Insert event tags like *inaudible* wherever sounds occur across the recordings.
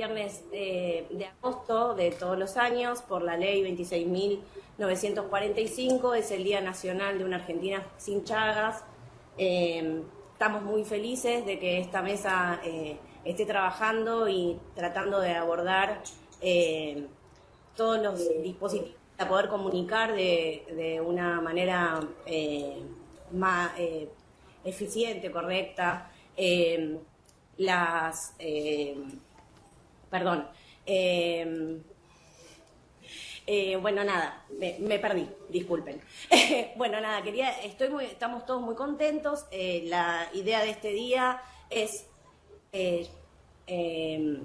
viernes eh, de agosto de todos los años por la ley 26.945, es el Día Nacional de una Argentina sin Chagas. Eh, estamos muy felices de que esta mesa eh, esté trabajando y tratando de abordar todos los dispositivos para poder comunicar de, de una manera más eficiente, correcta, las Perdón. Em, eh, bueno, nada, me, perdí, disculpen. *laughs* bueno, nada, quería, estoy muy, estamos todos muy contentos. Eh, la idea de este día es, eh, em,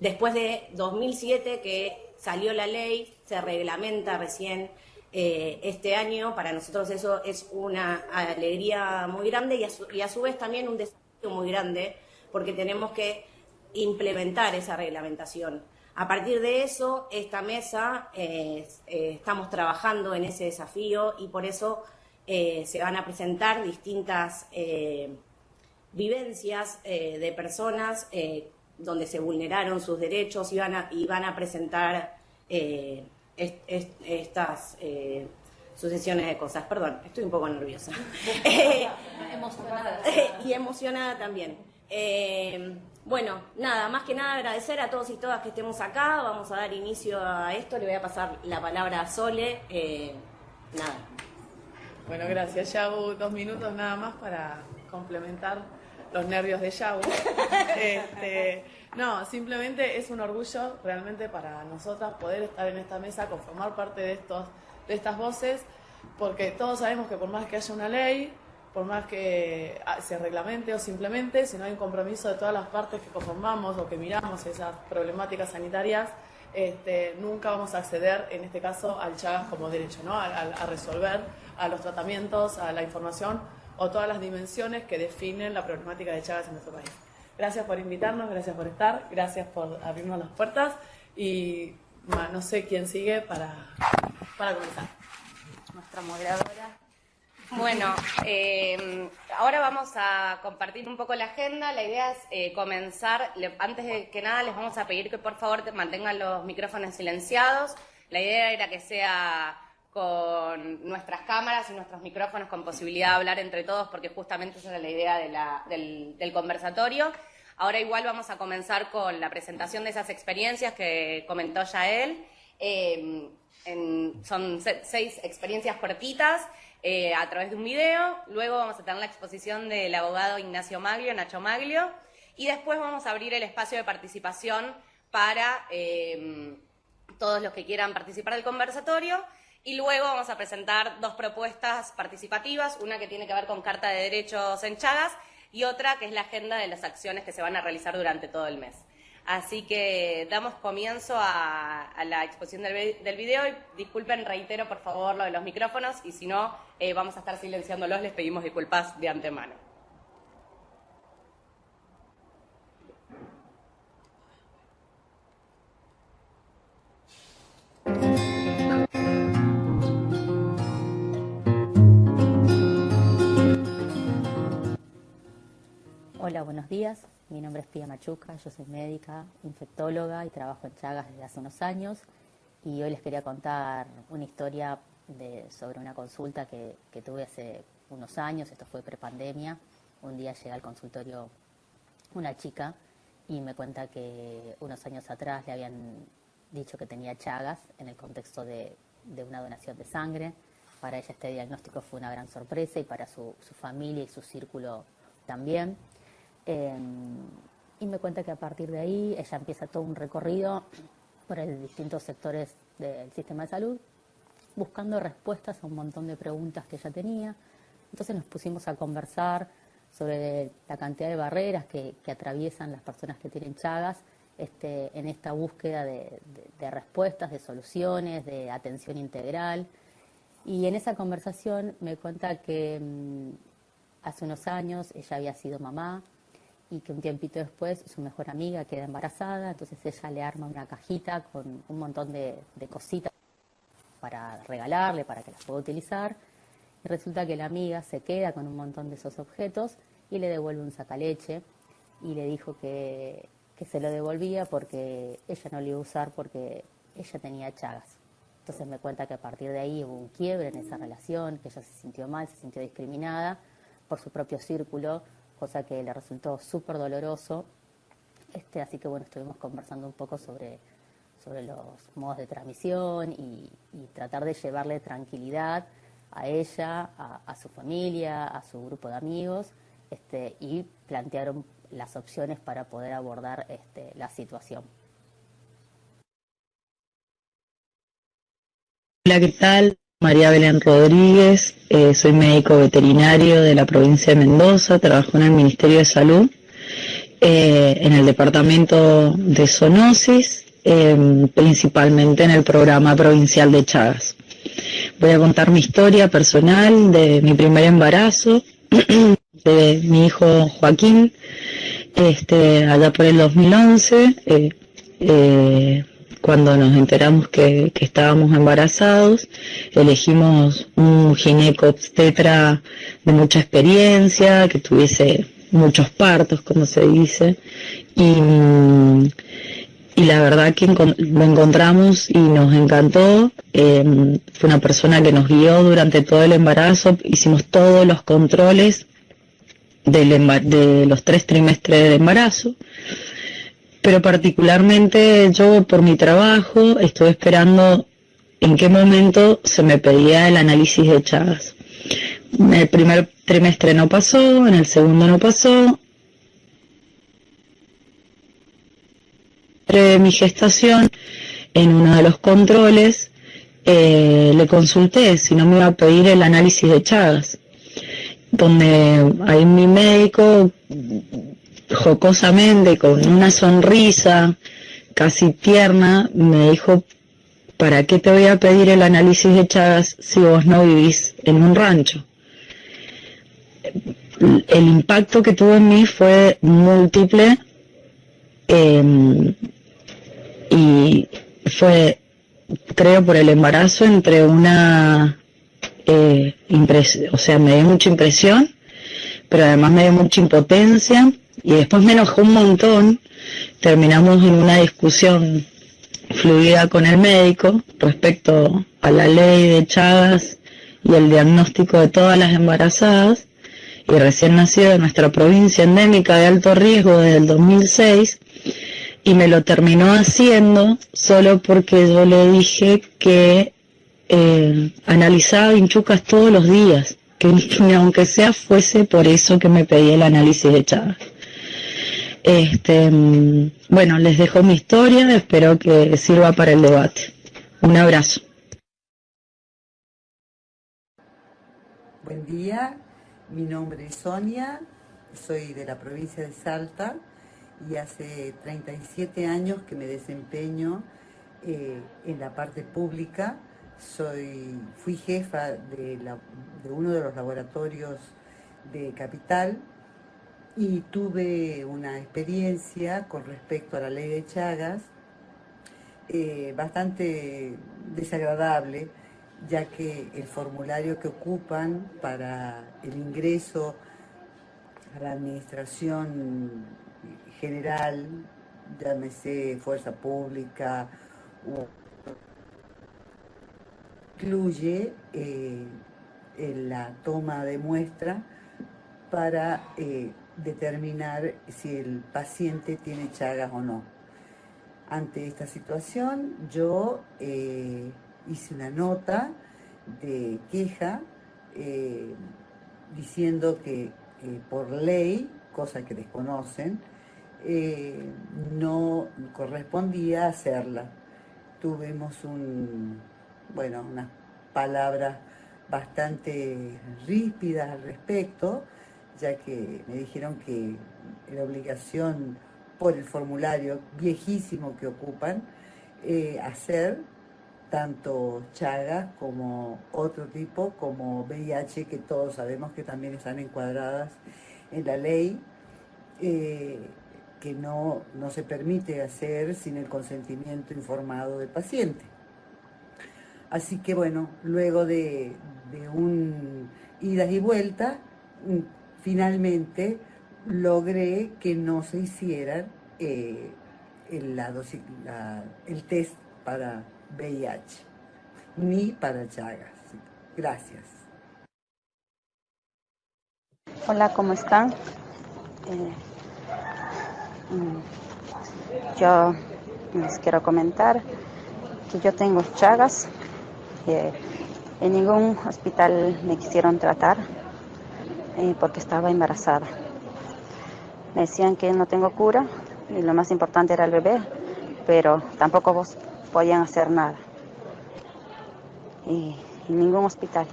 después de 2007 que salió la ley, se reglamenta recién este año, para nosotros eso es una alegría muy grande y a y a su vez también un desafío muy grande, porque tenemos que implementar esa reglamentación. A partir de eso, esta mesa, eh, eh, estamos trabajando en ese desafío y por eso eh, se van a presentar distintas vivencias de personas donde se vulneraron sus derechos y van a, y van a presentar estas sucesiones de cosas. Perdón, estoy un poco nerviosa. *laughs* emocionada. *laughs* y emocionada también. Bueno, nada, más que nada agradecer a todos y todas que estemos acá. Vamos a dar inicio a esto. Le voy a pasar la palabra a Sole. Eh, nada. Bueno, gracias, Yabu. Dos minutos nada más para complementar los nervios de Yabu. *laughs* Este, no, simplemente es un orgullo realmente para nosotras poder estar en esta mesa, conformar parte de, estos, de estas voces, porque todos sabemos que por más que haya una ley, por más que ah, se reglamente o simplemente, si no hay un compromiso de todas las partes que conformamos o que miramos esas problemáticas sanitarias, este, nunca vamos a acceder, en este caso, al Chagas como derecho, ¿no? a, resolver, a los tratamientos, a la información o todas las dimensiones que definen la problemática de Chagas en nuestro país. Gracias por invitarnos, gracias por estar, gracias por abrirnos las puertas y no sé quién sigue para, para comenzar. Nuestra moderadora. Bueno, eh, ahora vamos a compartir un poco la agenda. La idea es eh, comenzar. antes de que nada, les vamos a pedir que por favor mantengan los micrófonos silenciados. La idea era que sea con nuestras cámaras y nuestros micrófonos con posibilidad de hablar entre todos, porque justamente esa es la idea del, conversatorio. Ahora igual vamos a comenzar con la presentación de esas experiencias que comentó ya él. Eh, son seis experiencias cortitas. Eh, a través de un video. Luego vamos a tener la exposición del abogado Ignacio Maglio, Nacho Maglio. Y después vamos a abrir el espacio de participación para em, todos los que quieran participar del conversatorio. Y luego vamos a presentar dos propuestas participativas, una que tiene que ver con Carta de Derechos en Chagas y otra que es la agenda de las acciones que se van a realizar durante todo el mes. Así que damos comienzo a, la exposición del, video y disculpen, reitero por favor lo de los micrófonos y si no, eh, vamos a estar silenciándolos, les pedimos disculpas de antemano. Hola, buenos días. Mi nombre es Pia Machuca, yo soy médica, infectóloga y trabajo en Chagas desde hace unos años. Y hoy les quería contar una historia sobre una consulta que, tuve hace unos años, esto fue prepandemia. Un día llega al consultorio una chica y me cuenta que unos años atrás le habían dicho que tenía Chagas en el contexto de, una donación de sangre. Para ella este diagnóstico fue una gran sorpresa y para su familia y su círculo también. Em, y me cuenta que a partir de ahí ella empieza todo un recorrido por distintos sectores del sistema de salud, buscando respuestas a un montón de preguntas que ella tenía. Entonces nos pusimos a conversar sobre la cantidad de barreras que, atraviesan las personas que tienen chagas este, en esta búsqueda de, respuestas, de soluciones, de atención integral. Y en esa conversación me cuenta que mm, hace unos años ella había sido mamá, y que un tiempito después su mejor amiga queda embarazada, entonces ella le arma una cajita con un montón de, cositas para regalarle, para que las pueda utilizar, y resulta que la amiga se queda con un montón de esos objetos y le devuelve un sacaleche y le dijo que, que se lo devolvía porque ella no lo iba a usar porque ella tenía chagas. Entonces me cuenta que a partir de ahí hubo un quiebre en esa relación, que ella se sintió mal, se sintió discriminada por su propio círculo, cosa que le resultó súper doloroso. Este, así que bueno, estuvimos conversando un poco sobre, sobre los modos de transmisión y, tratar de llevarle tranquilidad a ella, a, su familia, a su grupo de amigos, este, y plantearon las opciones para poder abordar este, la situación. Hola, ¿qué tal? María Belén Rodríguez, eh, soy médico veterinario de la provincia de Mendoza, trabajo en el Ministerio de Salud, eh, en el departamento de zoonosis, em, principalmente en el programa provincial de Chagas. Voy a contar mi historia personal de mi primer embarazo, *clears throat* de mi hijo Joaquín, este, allá por el 2011 cuando nos enteramos que, estábamos embarazados, elegimos un gineco-obstetra de mucha experiencia, que tuviese muchos partos, como se dice, y, la verdad que lo encontramos y nos encantó. Em, fue una persona que nos guió durante todo el embarazo, hicimos todos los controles de los tres trimestres de embarazo pero particularmente yo por mi trabajo estuve esperando en qué momento se me pedía el análisis de Chagas. En el primer trimestre no pasó, en el segundo no pasó. De mi gestación, en uno de los controles, eh, le consulté si no me iba a pedir el análisis de Chagas, donde ahí mi médico jocosamente, con una sonrisa casi tierna, me dijo, ¿para qué te voy a pedir el análisis de Chagas si vos no vivís en un rancho? El impacto que tuvo en mí fue múltiple em, y fue, creo, por el embarazo entre una, eh, o sea, me dio mucha impresión, pero además me dio mucha impotencia y después me enojó un montón, terminamos en una discusión fluida con el médico respecto a la ley de Chagas y el diagnóstico de todas las embarazadas. Y recién nacido de nuestra provincia endémica de alto riesgo desde el 2006 y me lo terminó haciendo solo porque yo le dije que eh, analizaba vinchucas todos los días, que *laughs* aunque sea fuese por eso que me pedía el análisis de Chagas. Este, mm, bueno, les dejo mi historia, espero que sirva para el debate. Un abrazo. Buen día, mi nombre es Sonia, soy de la provincia de Salta y hace 37 años que me desempeño eh, en la parte pública. Soy, fui jefa de, de uno de los laboratorios de Capital y tuve una experiencia con respecto a la ley de Chagas eh, bastante desagradable, ya que el formulario que ocupan para el ingreso a la administración general, llámese fuerza pública, incluye eh, la toma de muestra para eh, determinar si el paciente tiene chagas o no. Ante esta situación, yo eh, hice una nota de queja eh, diciendo que eh, por ley, cosa que desconocen, no correspondía hacerla. Tuvimos un, bueno, unas palabras bastante ríspidas al respecto, ya que me dijeron que la obligación por el formulario viejísimo que ocupan, eh, hacer tanto Chagas como otro tipo, como VIH, que todos sabemos que también están encuadradas en la ley, eh, que no, no se permite hacer sin el consentimiento informado del paciente. Así que bueno, luego de, de un idas y vueltas, finalmente logré que no se hicieran eh, el, el test para VIH, ni para Chagas. Gracias. Hola, ¿cómo están? Eh, yo les quiero comentar que yo tengo Chagas. que en ningún hospital me quisieron tratar eh, porque estaba embarazada. Me decían que no tengo cura y lo más importante era el bebé, pero tampoco vos podían hacer nada. Y en ningún hospital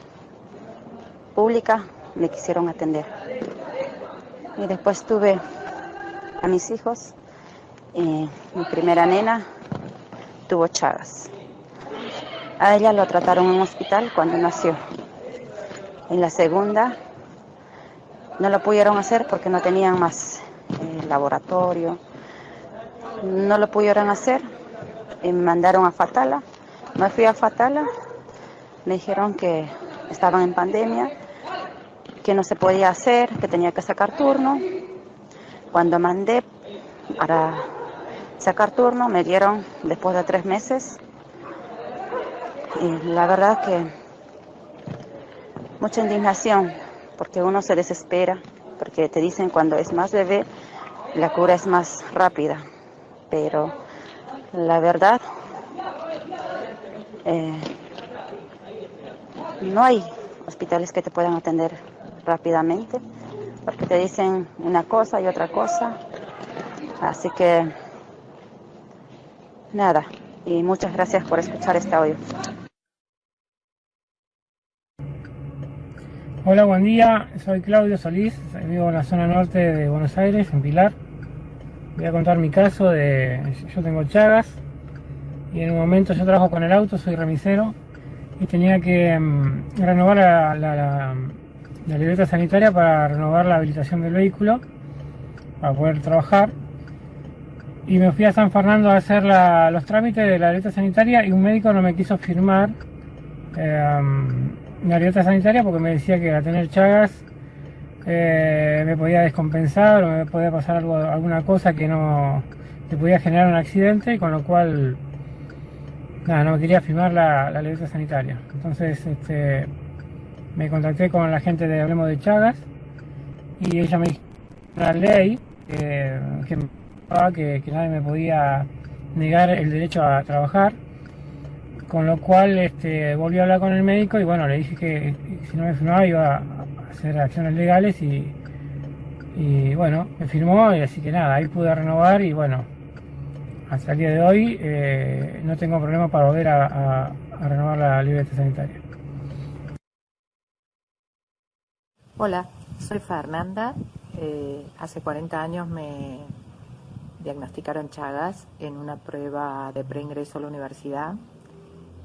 pública me quisieron atender. Y después tuve a mis hijos. mi primera nena tuvo Chagas. A ella lo trataron en un hospital cuando nació. En la segunda no lo pudieron hacer porque no tenían más eh, laboratorio. No lo pudieron hacer. me mandaron a Fatala. Me fui a Fatala. Me dijeron que estaban en pandemia, que no se podía hacer, que tenía que sacar turno. Cuando mandé para sacar turno, me dieron después de tres meses. Y la verdad que mucha indignación, porque uno se desespera, porque te dicen cuando es más bebé, la cura es más rápida. Pero la verdad, eh, no hay hospitales que te puedan atender rápidamente, porque te dicen una cosa y otra cosa. Así que, nada, y muchas gracias por escuchar este audio. Hola, buen día. Soy Claudio Solís, vivo en la zona norte de Buenos Aires, en Pilar. Voy a contar mi caso de... Yo tengo Chagas y en un momento yo trabajo con el auto, soy remisero y tenía que mm, renovar la, la, libreta sanitaria para renovar la habilitación del vehículo para poder trabajar y me fui a San Fernando a hacer los trámites de la libreta sanitaria y un médico no me quiso firmar eh, la libreta sanitaria porque me decía que a tener chagas eh, me podía descompensar o me podía pasar algo, alguna cosa que no te podía generar un accidente con lo cual no quería firmar la, la sanitaria. Entonces este, me contacté con la gente de Hablemos de Chagas y ella me dijo la ley que, que, que nadie me podía negar el derecho a trabajar. Con lo cual este, volví a hablar con el médico y bueno, le dije que si no me firmaba iba a hacer acciones legales y, bueno, me firmó y así que nada, ahí pude renovar y bueno, hasta el día de hoy eh, no tengo problema para volver a, renovar la libreta sanitaria. Hola, soy Fernanda. Eh, hace 40 años me diagnosticaron Chagas en una prueba de preingreso a la universidad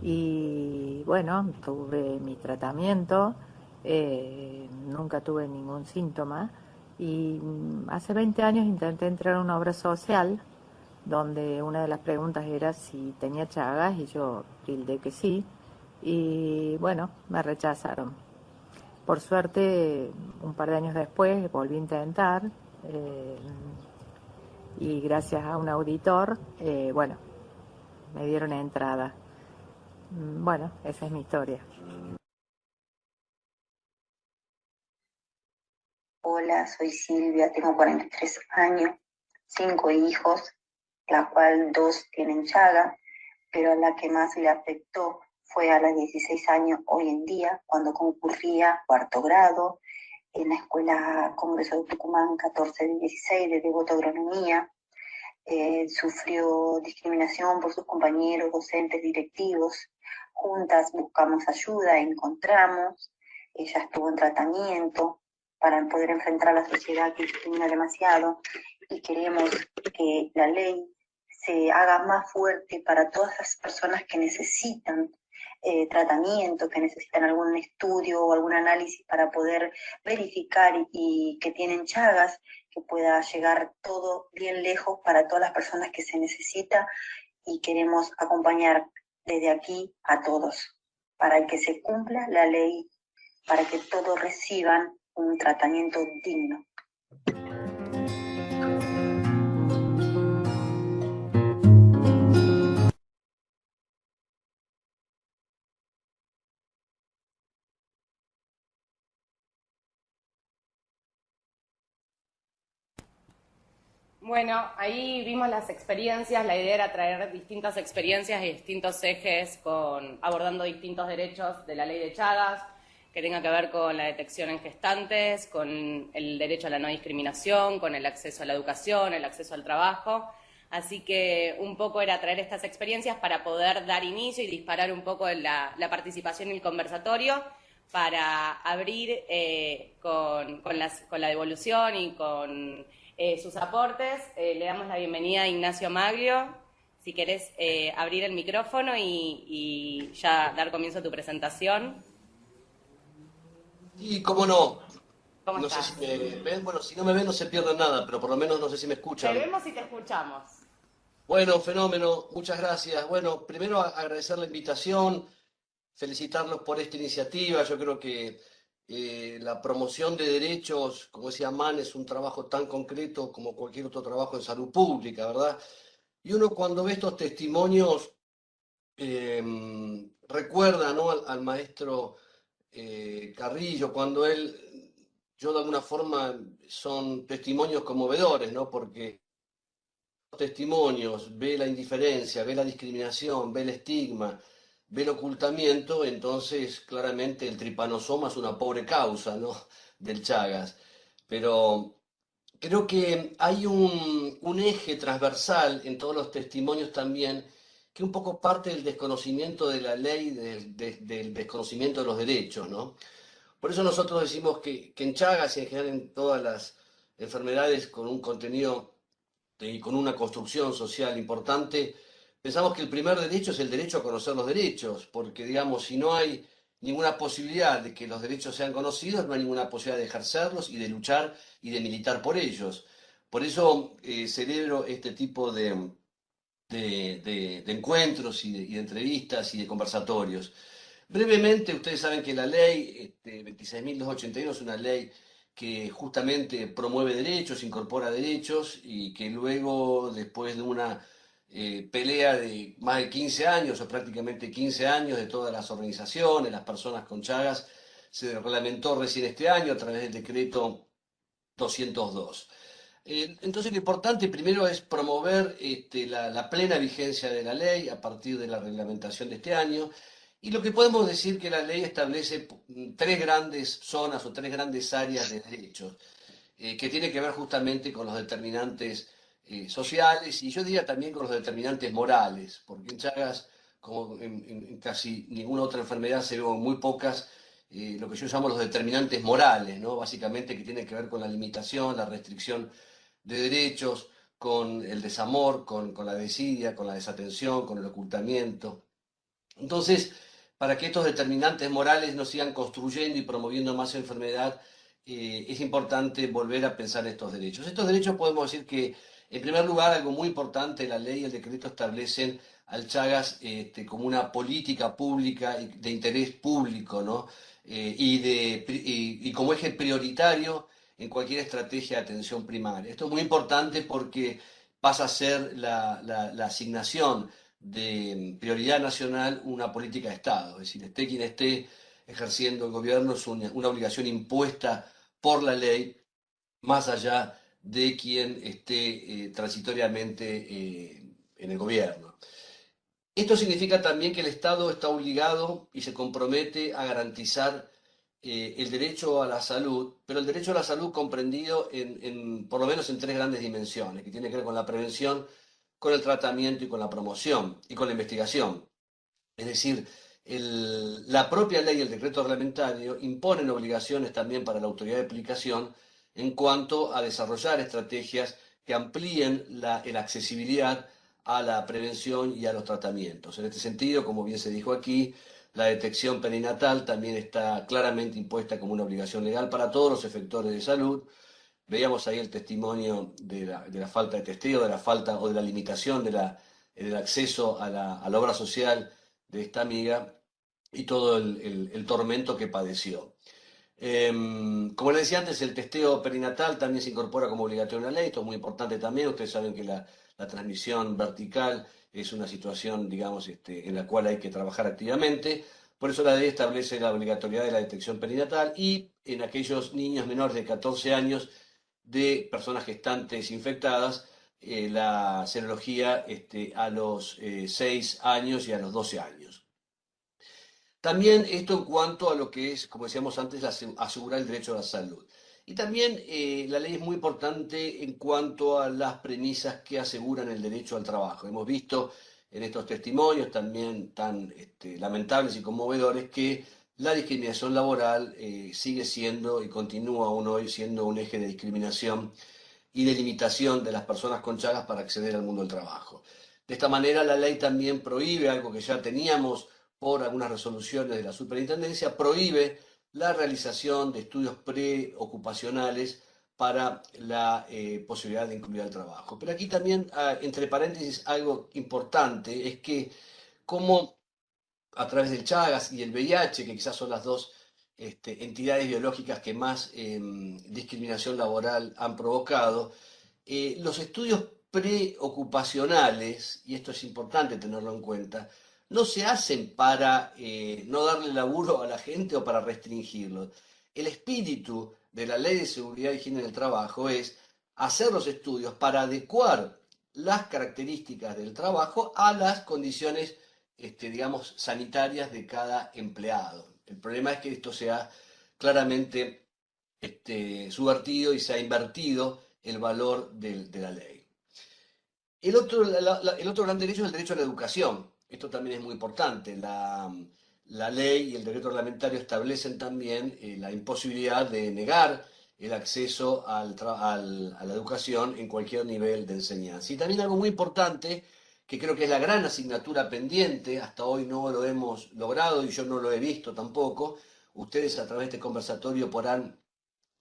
y bueno, tuve mi tratamiento, eh, nunca tuve ningún síntoma y mm, hace 20 años intenté entrar a una obra social donde una de las preguntas era si tenía chagas y yo tildé que sí y bueno, me rechazaron. Por suerte, un par de años después volví a intentar eh, y gracias a un auditor, eh, bueno, me dieron entrada. Mm, bueno, esa es mi historia. Hola, soy Silvia, tengo 43 años, cinco hijos la cual dos tienen chaga, pero la que más le afectó fue a los 16 años hoy en día, cuando concurría cuarto grado en la Escuela Congreso de Tucumán 14 de 16 de Devoto Agronomía. Eh, sufrió discriminación por sus compañeros, docentes, directivos. Juntas buscamos ayuda, encontramos. Ella estuvo en tratamiento para poder enfrentar a la sociedad que discrimina demasiado y queremos que la ley se haga más fuerte para todas las personas que necesitan eh, tratamiento, que necesitan algún estudio o algún análisis para poder verificar y, que tienen chagas, que pueda llegar todo bien lejos para todas las personas que se necesita y queremos acompañar desde aquí a todos para que se cumpla la ley, para que todos reciban un tratamiento digno. Bueno, ahí vimos las experiencias, la idea era traer distintas experiencias y distintos ejes con abordando distintos derechos de la ley de Chagas, que tenga que ver con la detección en gestantes, con el derecho a la no discriminación, con el acceso a la educación, el acceso al trabajo. Así que un poco era traer estas experiencias para poder dar inicio y disparar un poco la, participación y el conversatorio para abrir eh, con, con, la devolución y con eh, sus aportes. Eh, le damos la bienvenida a Ignacio Maglio. Si querés eh, abrir el micrófono y, y, ya dar comienzo a tu presentación. Y cómo no. ¿Cómo no estás? sé si me ven. Bueno, si no me ven no se pierde nada, pero por lo menos no sé si me escuchan. Te vemos y te escuchamos. Bueno, fenómeno. Muchas gracias. Bueno, primero agradecer la invitación, felicitarlos por esta iniciativa. Yo creo que eh, la promoción de derechos, como decía Mann, es un trabajo tan concreto como cualquier otro trabajo en salud pública, ¿verdad? Y uno cuando ve estos testimonios eh, recuerda ¿no? al, maestro eh, Carrillo, cuando él, yo de alguna forma, son testimonios conmovedores, ¿no? Porque testimonios, ve la indiferencia, ve la discriminación, ve el estigma, ve el ocultamiento, entonces claramente el tripanosoma es una pobre causa, ¿no? *laughs* Del Chagas. Pero creo que hay un, eje transversal en todos los testimonios también, que un poco parte del desconocimiento de la ley, del, de, del desconocimiento de los derechos, ¿no? Por eso nosotros decimos que, que en Chagas y en general en todas las enfermedades con un contenido y con una construcción social importante, pensamos que el primer derecho es el derecho a conocer los derechos, porque digamos, si no hay ninguna posibilidad de que los derechos sean conocidos, no hay ninguna posibilidad de ejercerlos y de luchar y de militar por ellos. Por eso eh, celebro este tipo de, de, encuentros y, de, entrevistas y de conversatorios. Brevemente, ustedes saben que la ley este, 26.281 es una ley que justamente promueve derechos, incorpora derechos y que luego, después de una eh, pelea de más de 15 años o prácticamente 15 años de todas las organizaciones, las personas con Chagas, se reglamentó recién este año a través del decreto 202. Eh, entonces lo importante primero es promover este, la, plena vigencia de la ley a partir de la reglamentación de este año y lo que podemos decir que la ley establece tres grandes zonas o tres grandes áreas de derechos, eh, que tiene que ver justamente con los determinantes eh, sociales y yo diría también con los determinantes morales, porque en Chagas, como en, casi ninguna otra enfermedad, se ven muy pocas eh, lo que yo llamo los determinantes morales, ¿no? básicamente que tienen que ver con la limitación, la restricción de derechos, con el desamor, con, con la desidia, con la desatención, con el ocultamiento. Entonces, para que estos determinantes morales no sigan construyendo y promoviendo más enfermedad, eh, es importante volver a pensar estos derechos. Estos derechos podemos decir que, en primer lugar, algo muy importante, la ley y el decreto establecen al Chagas este, como una política pública de interés público, ¿no? Eh, y, como eje prioritario en cualquier estrategia de atención primaria. Esto es muy importante porque pasa a ser la, asignación de prioridad nacional una política de Estado. Es decir, esté quien esté ejerciendo el gobierno, es una, una obligación impuesta por la ley, más allá de quien esté eh, transitoriamente eh, en el gobierno. Esto significa también que el Estado está obligado y se compromete a garantizar eh, el derecho a la salud, pero el derecho a la salud comprendido en, por lo menos en tres grandes dimensiones, que tiene que ver con la prevención, con el tratamiento y con la promoción y con la investigación. Es decir, la propia ley y el decreto reglamentario imponen obligaciones también para la autoridad de aplicación en cuanto a desarrollar estrategias que amplíen la, accesibilidad a la prevención y a los tratamientos. En este sentido, como bien se dijo aquí, la detección perinatal también está claramente impuesta como una obligación legal para todos los efectores de salud. Veíamos ahí el testimonio de la, falta de testeo, de la falta o de la limitación del acceso a la, obra social de esta amiga y todo el tormento que padeció. Eh, como les decía antes, el testeo perinatal también se incorpora como obligatorio en la ley, esto es muy importante también, ustedes saben que la, transmisión vertical es una situación, digamos, este, en la cual hay que trabajar activamente. Por eso la ley establece la obligatoriedad de la detección perinatal y en aquellos niños menores de 14 años de personas gestantes infectadas, eh, la serología este, a los 6 años y a los 12 años. También esto en cuanto a lo que es, como decíamos antes, asegurar el derecho a la salud. Y también eh, la ley es muy importante en cuanto a las premisas que aseguran el derecho al trabajo. Hemos visto en estos testimonios también tan este, lamentables y conmovedores que la discriminación laboral eh, sigue siendo y continúa aún hoy siendo un eje de discriminación y de limitación de las personas con chagas para acceder al mundo del trabajo. De esta manera la ley también prohíbe algo que ya teníamos por algunas resoluciones de la superintendencia, prohíbe la realización de estudios preocupacionales para la eh, posibilidad de incluir al trabajo. Pero aquí también, ah, entre paréntesis, algo importante es que como a través del Chagas y el VIH, que quizás son las dos este, entidades biológicas que más em, discriminación laboral han provocado, eh, los estudios preocupacionales, y esto es importante tenerlo en cuenta, no se hacen para eh, no darle laburo a la gente o para restringirlo. El espíritu de la Ley de Seguridad y Higiene del Trabajo es hacer los estudios para adecuar las características del trabajo a las condiciones, este, digamos, sanitarias de cada empleado. El problema es que esto sea claramente este, subvertido y se ha invertido el valor de, la ley. El otro, el otro gran derecho es el derecho a la educación. Esto también es muy importante. La, ley y el decreto reglamentario establecen también eh, la imposibilidad de negar el acceso al, a la educación en cualquier nivel de enseñanza. Y también algo muy importante, que creo que es la gran asignatura pendiente, hasta hoy no lo hemos logrado y yo no lo he visto tampoco, ustedes a través de este conversatorio podrán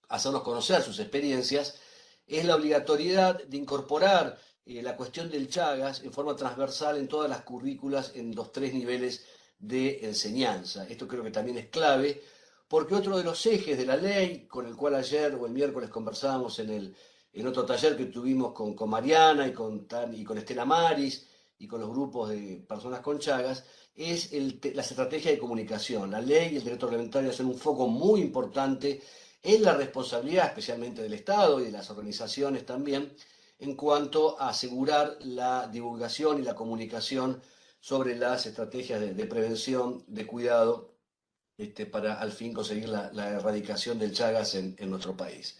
hacernos conocer sus experiencias, es la obligatoriedad de incorporar eh, la cuestión del Chagas en forma transversal en todas las currículas en los tres niveles de enseñanza. Esto creo que también es clave, porque otro de los ejes de la ley, con el cual ayer o el miércoles conversábamos en, el, en otro taller que tuvimos con, con Mariana y con, y con Estela Maris y con los grupos de personas con Chagas, es el, la estrategia de comunicación. La ley y el derecho reglamentario hacen un foco muy importante en la responsabilidad, especialmente del Estado y de las organizaciones también, en cuanto a asegurar la divulgación y la comunicación sobre las estrategias de, prevención, de cuidado, este, para al fin conseguir la, erradicación del Chagas en, nuestro país.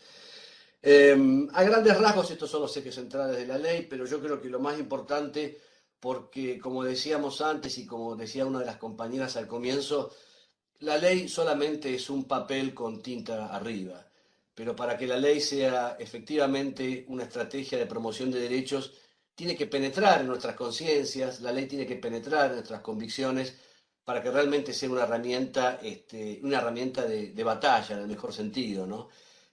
Em, a grandes rasgos estos son los ejes centrales de la ley, pero yo creo que lo más importante, porque como decíamos antes y como decía una de las compañeras al comienzo, la ley solamente es un papel con tinta arriba pero para que la ley sea efectivamente una estrategia de promoción de derechos, tiene que penetrar en nuestras conciencias, la ley tiene que penetrar en nuestras convicciones para que realmente sea una herramienta, este, una herramienta de, batalla, en el mejor sentido. ¿no?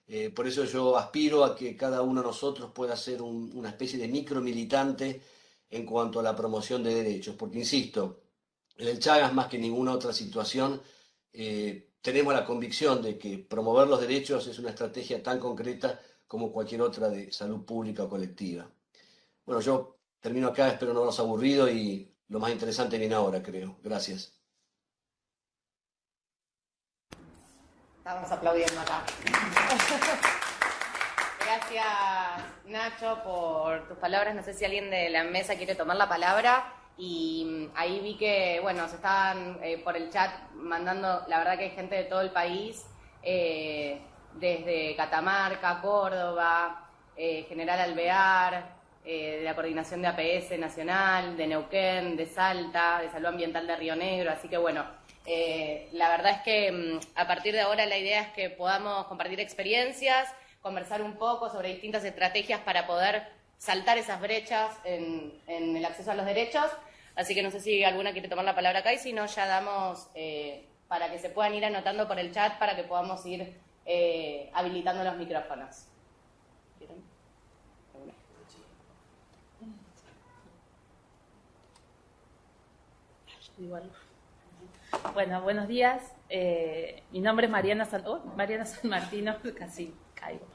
Eh, por eso yo aspiro a que cada uno de nosotros pueda ser una especie de micromilitante en cuanto a la promoción de derechos, porque insisto, el Chagas más que ninguna otra situación, eh, tenemos la convicción de que promover los derechos es una estrategia tan concreta como cualquier otra de salud pública o colectiva. Bueno, yo termino acá, espero no haberlos aburrido y lo más interesante viene ahora, creo. Gracias. Estamos aplaudiendo acá. Gracias, Nacho, por tus palabras. No sé si alguien de la mesa quiere tomar la palabra y mm, ahí vi que, bueno, se estaban eh, por el chat mandando, la verdad que hay gente de todo el país, eh, desde Catamarca, Córdoba, eh, General Alvear, de la Coordinación de APS Nacional, de Neuquén, de Salta, de Salud Ambiental de Río Negro, así que bueno, la verdad es que mm, a partir de ahora la idea es que podamos compartir experiencias, conversar un poco sobre distintas estrategias para poder saltar esas brechas en, el acceso a los derechos. Así que no sé si alguna quiere tomar la palabra acá y si no, ya damos eh, para que se puedan ir anotando por el chat para que podamos ir eh, habilitando los micrófonos. Bueno, buenos días. Eh, mi nombre es Mariana San, oh, Mariana San Martino, *laughs* casi caigo.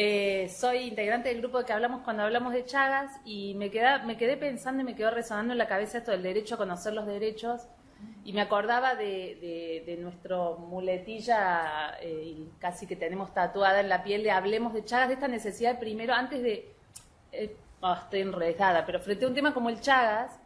Eh, soy integrante del grupo de que hablamos cuando hablamos de Chagas y me, me quedé pensando y me quedó resonando en la cabeza esto del derecho a conocer los derechos. Y me acordaba de, nuestro muletilla eh, casi que tenemos tatuada en la piel de hablemos de Chagas, de esta necesidad primero, antes de... Eh, oh, estoy enredada, pero frente a un tema como el Chagas,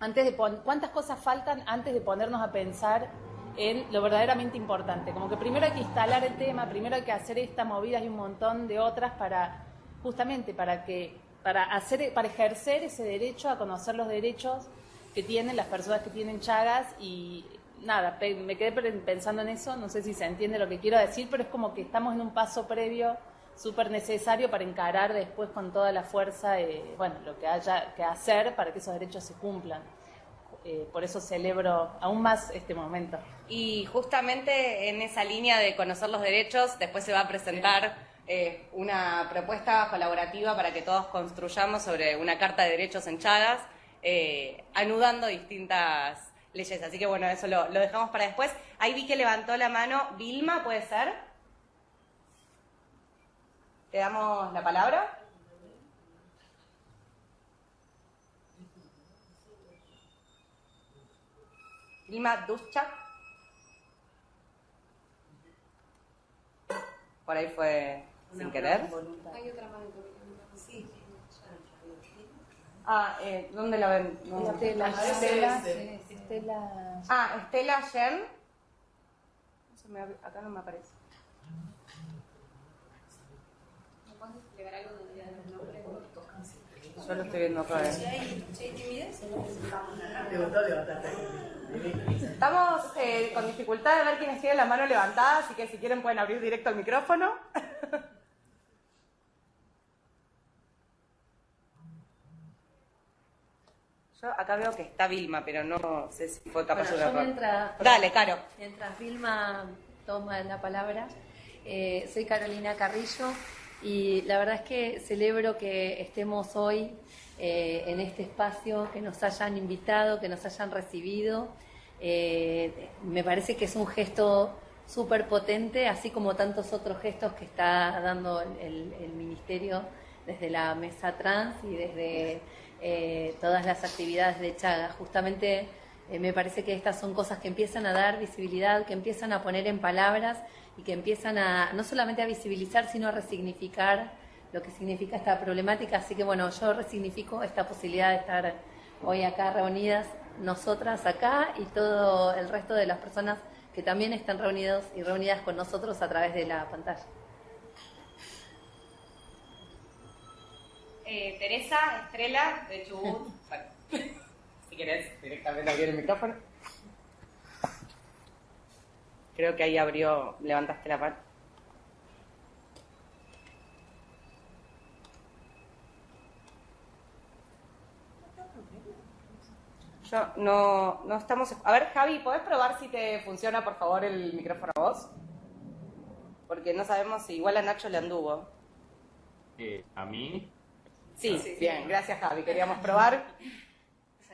antes de ¿cuántas cosas faltan antes de ponernos a pensar en lo verdaderamente importante? Como que primero hay que instalar el tema, primero hay que hacer estas movidas y un montón de otras para, justamente, para que, para hacer, para ejercer ese derecho a conocer los derechos que tienen las personas que tienen Chagas y nada, me quedé pensando en eso, no sé si se entiende lo que quiero decir, pero es como que estamos en un paso previo súper necesario para encarar después con toda la fuerza, eh, bueno, lo que haya que hacer para que esos derechos se cumplan. Eh, por eso celebro aún más este momento. Y justamente en esa línea de conocer los derechos, después se va a presentar eh, una propuesta colaborativa para que todos construyamos sobre una carta de derechos en Chagas, anudando distintas leyes. Así que bueno, eso lo, lo dejamos para después. Ahí vi que levantó la mano Vilma, ¿puede ser? ¿Te damos la palabra? Vilma Duschak. Por ahí fue sin querer. Hay otra mano Sí. Ah, eh, ¿dónde la ven? Estela, Estela, Estela. Ah, Estela Yen. acá no me aparece. Yo lo estoy viendo acá. Estamos eh, con dificultad de ver quiénes tienen la mano levantada, así que si quieren pueden abrir directo el micrófono. *laughs* Yo acá veo que está Vilma, pero no sé si fue capaz de mientras, Dale, Caro. Mientras Vilma toma la palabra, eh, soy Carolina Carrillo y la verdad es que celebro que estemos hoy eh, en este espacio, que nos hayan invitado, que nos hayan recibido. Eh, me parece que es un gesto súper potente, así como tantos otros gestos que está dando el, el Ministerio desde la mesa trans y desde eh, todas las actividades de Chaga. Justamente eh, me parece que estas son cosas que empiezan a dar visibilidad, que empiezan a poner en palabras y que empiezan a no solamente a visibilizar, sino a resignificar lo que significa esta problemática. Así que bueno, yo resignifico esta posibilidad de estar hoy acá reunidas, nosotras acá y todo el resto de las personas que también están reunidos y reunidas con nosotros a través de la pantalla. Eh, Teresa Estrella de Chubut. *laughs* si querés, directamente abrir el micrófono. Creo que ahí abrió, levantaste la mano. Yo no, no estamos. A ver, Javi, ¿podés probar si te funciona, por favor, el micrófono a vos? Porque no sabemos si igual a Nacho le anduvo. Eh, ¿A mí? Sí, bien, gracias Javi. Queríamos probar.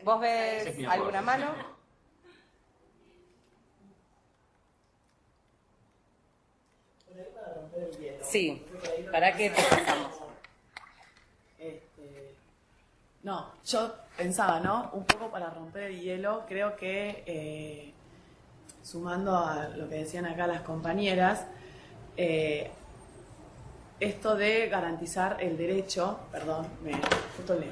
¿Vos ves alguna mano? Sí, ¿para qué te este, no, yo pensaba, ¿no? Un poco para romper el hielo, creo que eh, sumando a lo que decían acá las compañeras, eh, esto de garantizar el derecho, perdón, me justo leo,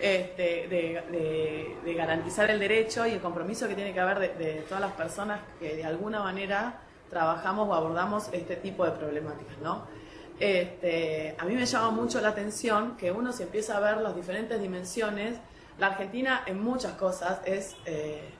este, de, garantizar el derecho y el compromiso que tiene que haber de, todas las personas que de alguna manera trabajamos o abordamos este tipo de problemáticas, ¿no? Este, a mí me llama mucho la atención que uno se empieza a ver las diferentes dimensiones. La Argentina en muchas cosas es eh,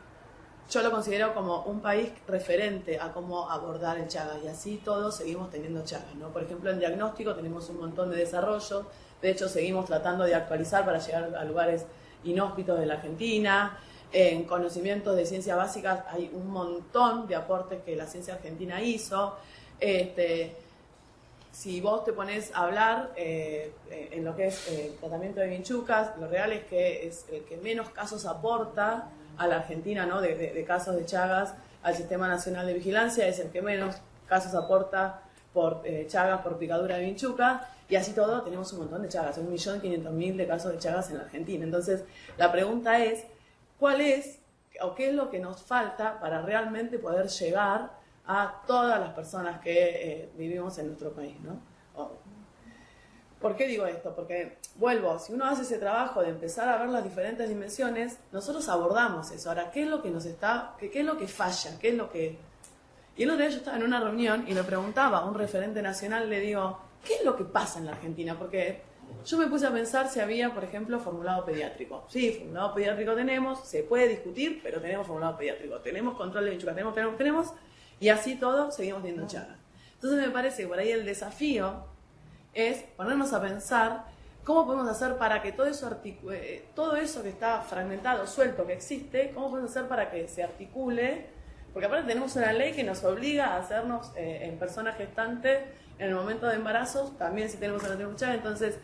yo lo considero como un país referente a cómo abordar el Chagas y así todos seguimos teniendo Chagas, ¿no? Por ejemplo, en diagnóstico tenemos un montón de desarrollo, de hecho seguimos tratando de actualizar para llegar a lugares inhóspitos de la Argentina, en conocimientos de ciencias básicas hay un montón de aportes que la ciencia argentina hizo. Este, si vos te pones a hablar eh, en lo que es el tratamiento de vinchucas, lo real es que es el que menos casos aporta a la Argentina ¿no? de, casos de Chagas al Sistema Nacional de Vigilancia, es el que menos casos aporta por eh, Chagas, por picadura de vinchuca, y así todo tenemos un montón de Chagas, un millón quinientos mil de casos de Chagas en la Argentina. Entonces, la pregunta es, ¿cuál es o qué es lo que nos falta para realmente poder llegar a todas las personas que eh, vivimos en nuestro país? ¿no? ¿Por qué digo esto? Porque, vuelvo, si uno hace ese trabajo de empezar a ver las diferentes dimensiones, nosotros abordamos eso. Ahora, ¿qué es lo que nos está, qué, qué es lo que falla? ¿Qué es lo que... Y el otro día yo estaba en una reunión y le preguntaba a un referente nacional, le digo, ¿qué es lo que pasa en la Argentina? Porque yo me puse a pensar si había, por ejemplo, formulado pediátrico. Sí, formulado pediátrico tenemos, se puede discutir, pero tenemos formulado pediátrico. Tenemos control de bichuca, tenemos, tenemos, tenemos, y así todo seguimos viendo chagas. Entonces me parece que por ahí el desafío es ponernos a pensar cómo podemos hacer para que todo eso, todo eso que está fragmentado, suelto, que existe, cómo podemos hacer para que se articule, porque aparte tenemos una ley que nos obliga a hacernos eh, en personas gestantes en el momento de embarazo, también si tenemos la chaga, entonces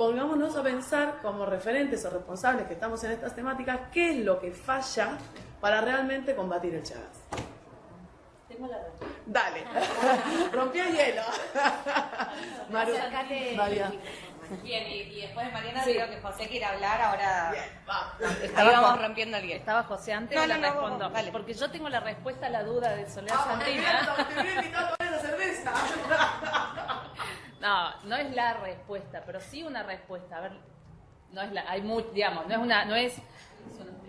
pongámonos a pensar como referentes o responsables que estamos en estas temáticas, qué es lo que falla para realmente combatir el Chagas. La Dale, *laughs* rompí el hielo. *laughs* Maru, María. Bien, y, después de Mariana sí. digo que José quiere hablar, ahora estábamos rompiendo el hielo. Estaba José antes no, no, la no, respondo. Vale. Porque yo tengo la respuesta a la duda de Soledad ah, Santina. Te voy a invitar a tomar la cerveza. *laughs* No, no es la respuesta, pero sí una respuesta. A ver, no es la, hay muy, digamos, no es una, no es,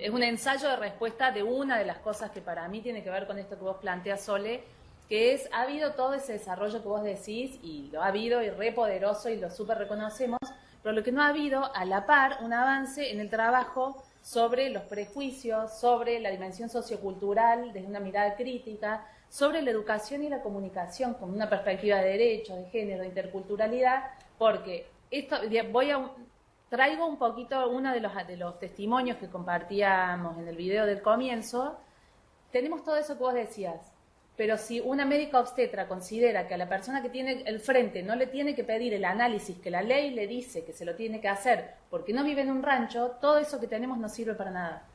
es un ensayo de respuesta de una de las cosas que para mí tiene que ver con esto que vos planteas, Sole, que es, ha habido todo ese desarrollo que vos decís, y lo ha habido, y re poderoso, y lo súper reconocemos, pero lo que no ha habido, a la par, un avance en el trabajo sobre los prejuicios, sobre la dimensión sociocultural desde una mirada crítica, sobre la educación y la comunicación con una perspectiva de derechos, de género, de interculturalidad, porque esto voy a traigo un poquito uno de los de los testimonios que compartíamos en el video del comienzo. Tenemos todo eso que vos decías, pero si una médica obstetra considera que a la persona que tiene el frente no le tiene que pedir el análisis que la ley le dice que se lo tiene que hacer porque no vive en un rancho, todo eso que tenemos no sirve para nada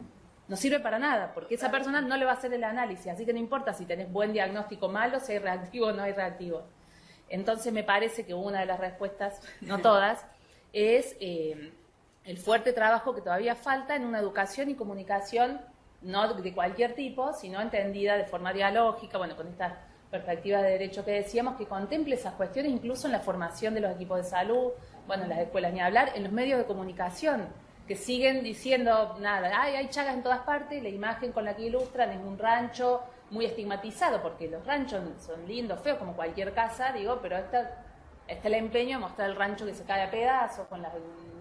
no sirve para nada, porque esa persona no le va a hacer el análisis, así que no importa si tenés buen diagnóstico malo, si hay reactivo o no hay reactivo. Entonces me parece que una de las respuestas, no todas, es eh, el fuerte trabajo que todavía falta en una educación y comunicación no de cualquier tipo, sino entendida de forma dialógica, bueno, con estas perspectivas de derecho que decíamos, que contemple esas cuestiones incluso en la formación de los equipos de salud, bueno, en las escuelas ni hablar, en los medios de comunicación que siguen diciendo, nada, Ay, hay chagas en todas partes, la imagen con la que ilustran es un rancho muy estigmatizado, porque los ranchos son lindos, feos, como cualquier casa, digo, pero está, está el empeño de mostrar el rancho que se cae a pedazos, con los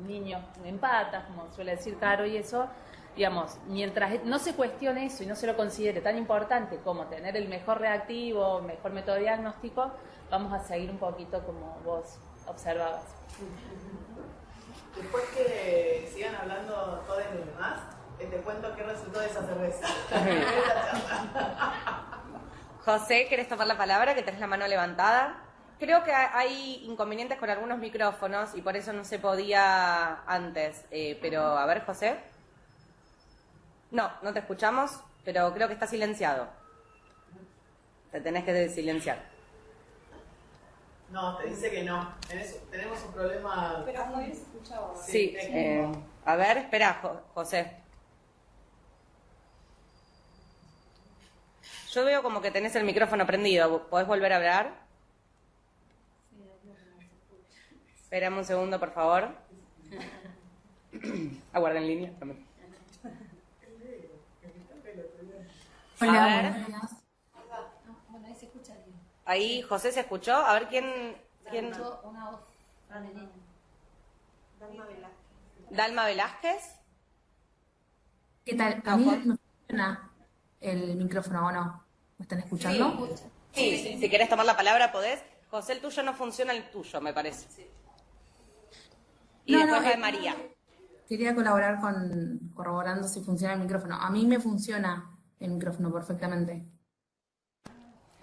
niños en patas, como suele decir Caro y eso, digamos, mientras no se cuestione eso y no se lo considere tan importante como tener el mejor reactivo, mejor método diagnóstico, vamos a seguir un poquito como vos observabas. Después que sigan hablando todos los demás, eh, te cuento qué resultó de esa cerveza. *laughs* José, ¿querés tomar la palabra? Que tenés la mano levantada. Creo que hay inconvenientes con algunos micrófonos y por eso no se podía antes. Eh, pero, a ver, José. No, no te escuchamos, pero creo que está silenciado. Te tenés que silenciar. No, te dice que no. tenemos un problema. Pero muy escuchado. Sí, eh, a ver, espera, José. Yo veo como que tenés el micrófono prendido. ¿Podés volver a hablar? Esperame un segundo, por favor. Aguarden en línea también. Hola, Ahí José se escuchó. A ver quién. quién... Una voz Dalma Velázquez. Dalma Velázquez. ¿Qué tal? A mí me funciona el micrófono o no. ¿Me están escuchando? Sí, sí, si querés tomar la palabra podés. José, el tuyo no funciona el tuyo, me parece. Sí. Y después de María. Quería colaborar con corroborando si funciona el micrófono. A mí me funciona el micrófono perfectamente.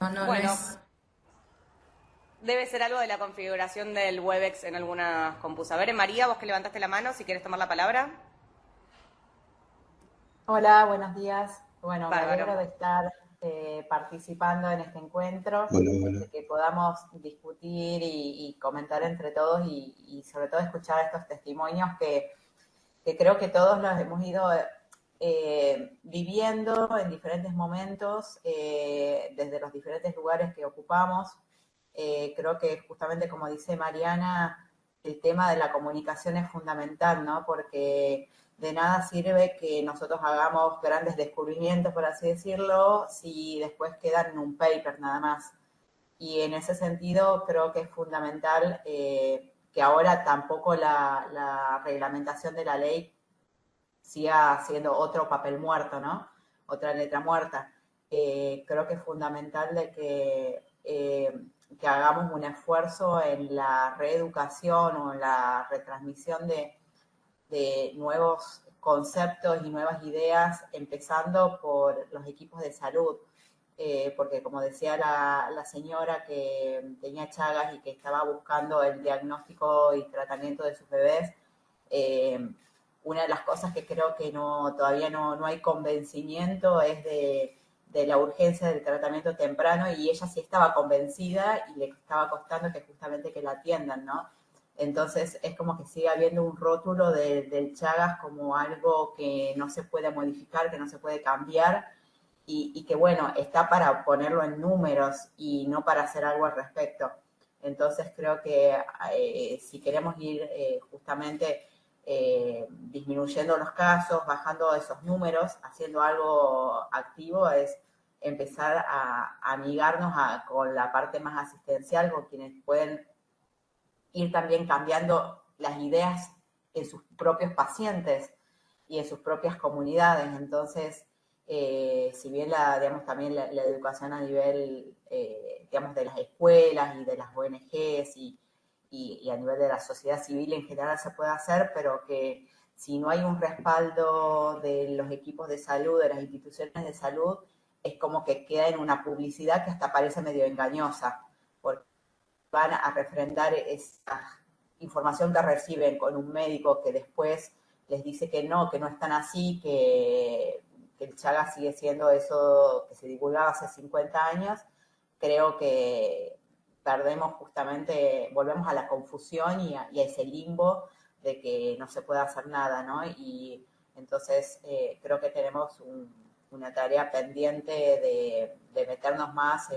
No, no, bueno, no es... Debe ser algo de la configuración del Webex en algunas compus. A ver, María, vos que levantaste la mano, si quieres tomar la palabra. Hola, buenos días. Bueno, me alegro de estar eh, participando en este encuentro, que podamos discutir y, comentar entre todos y, sobre todo escuchar estos testimonios que, creo que todos los hemos ido eh, viviendo en diferentes momentos, eh, desde los diferentes lugares que ocupamos, creo que justamente como dice Mariana, el tema de la comunicación es fundamental, ¿no? Porque de nada sirve que nosotros hagamos grandes descubrimientos, por así decirlo, si después quedan en un paper nada más. Y en ese sentido creo que es fundamental eh, que ahora tampoco la, reglamentación de la ley siga siendo otro papel muerto, ¿no? Otra letra muerta. Eh, creo que es fundamental que eh, que hagamos un esfuerzo en la reeducación o en la retransmisión de, nuevos conceptos y nuevas ideas, empezando por los equipos de salud. Eh, porque como decía la, señora que tenía Chagas y que estaba buscando el diagnóstico y tratamiento de sus bebés, eh, una de las cosas que creo que no, todavía no, no hay convencimiento es de de la urgencia del tratamiento temprano y ella sí estaba convencida y le estaba costando que justamente que la atiendan, ¿no? Entonces es como que sigue habiendo un rótulo del Chagas como algo que no se puede modificar, que no se puede cambiar y, que bueno, está para ponerlo en números y no para hacer algo al respecto. Entonces creo que eh, si queremos ir eh, justamente eh, disminuyendo los casos, bajando esos números, haciendo algo activo, es empezar a, amigarnos con la parte más asistencial, con quienes pueden ir también cambiando las ideas en sus propios pacientes y en sus propias comunidades. Entonces, eh, si bien la, digamos, también la, educación a nivel, eh, digamos, de las escuelas y de las ONGs y, y, a nivel de la sociedad civil en general se puede hacer, pero que si no hay un respaldo de los equipos de salud, de las instituciones de salud, es como que queda en una publicidad que hasta parece medio engañosa, van a refrendar esa información que reciben con un médico que después les dice que no, que no están así, que, el Chaga sigue siendo eso que se divulgaba hace 50 años, creo que perdemos justamente, volvemos a la confusión y a, ese limbo de que no se puede hacer nada, ¿no? Y entonces eh, creo que tenemos una tarea pendiente de, meternos más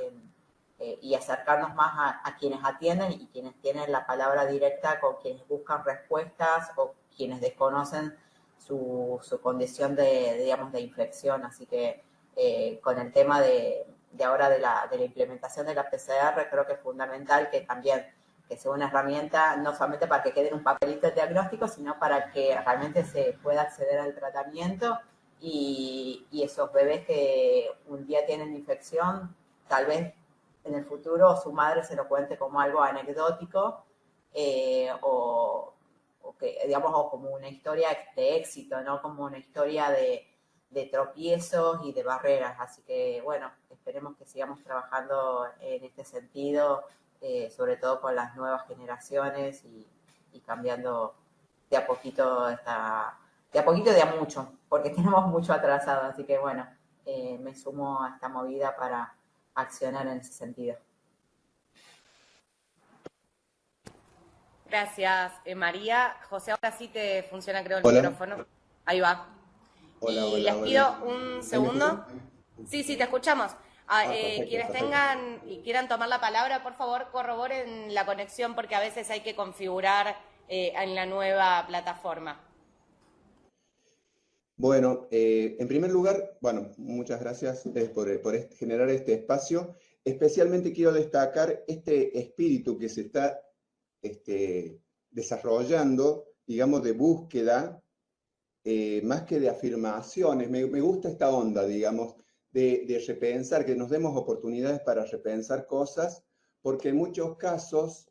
eh, y acercarnos más a, quienes atienden y quienes tienen la palabra directa con quienes buscan respuestas o quienes desconocen su, condición de, digamos, de inflexión. Así que eh, con el tema de, de ahora de la, de la implementación de la PCR, creo que es fundamental que también que sea una herramienta no solamente para que quede en un papelito el diagnóstico, sino para que realmente se pueda acceder al tratamiento y, y esos bebés que un día tienen infección, tal vez en el futuro su madre se lo cuente como algo anecdótico eh, o, o, que, digamos, o como una historia de éxito, no como una historia de, de tropiezos y de barreras. Así que, bueno, esperemos que sigamos trabajando en este sentido, eh, sobre todo con las nuevas generaciones y, cambiando de a poquito esta, de a poquito de a mucho, porque *laughs* tenemos mucho atrasado. Así que, bueno, eh, me sumo a esta movida para accionar en ese sentido. Gracias, eh, María. José, ahora sí te funciona, creo, el micrófono. Ahí va. Hola, y les pido un segundo. Sí, sí, te escuchamos. Ah, ah, eh, quienes tengan y quieran tomar la palabra, por favor, corroboren la conexión porque a veces hay que configurar eh, en la nueva plataforma. Bueno, eh, en primer lugar, bueno, muchas gracias por, generar este espacio. Especialmente quiero destacar este espíritu que se está este, desarrollando, digamos, de búsqueda eh, más que de afirmaciones, me, gusta esta onda, digamos, de, repensar, que nos demos oportunidades para repensar cosas, porque en muchos casos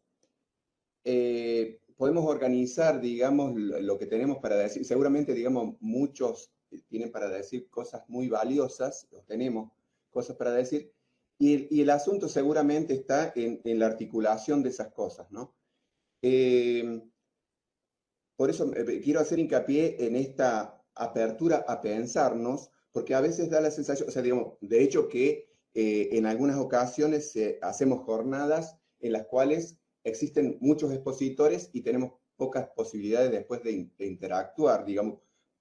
eh, podemos organizar, digamos, lo, que tenemos para decir. Seguramente, digamos, muchos tienen para decir cosas muy valiosas, los tenemos cosas para decir, y, el asunto seguramente está en, la articulación de esas cosas, ¿no? Eh, por eso eh, quiero hacer hincapié en esta apertura a pensarnos, porque a veces da la sensación, o sea, digamos, de hecho que eh, en algunas ocasiones hacemos jornadas en las cuales existen muchos expositores y tenemos pocas posibilidades después de, interactuar, digamos,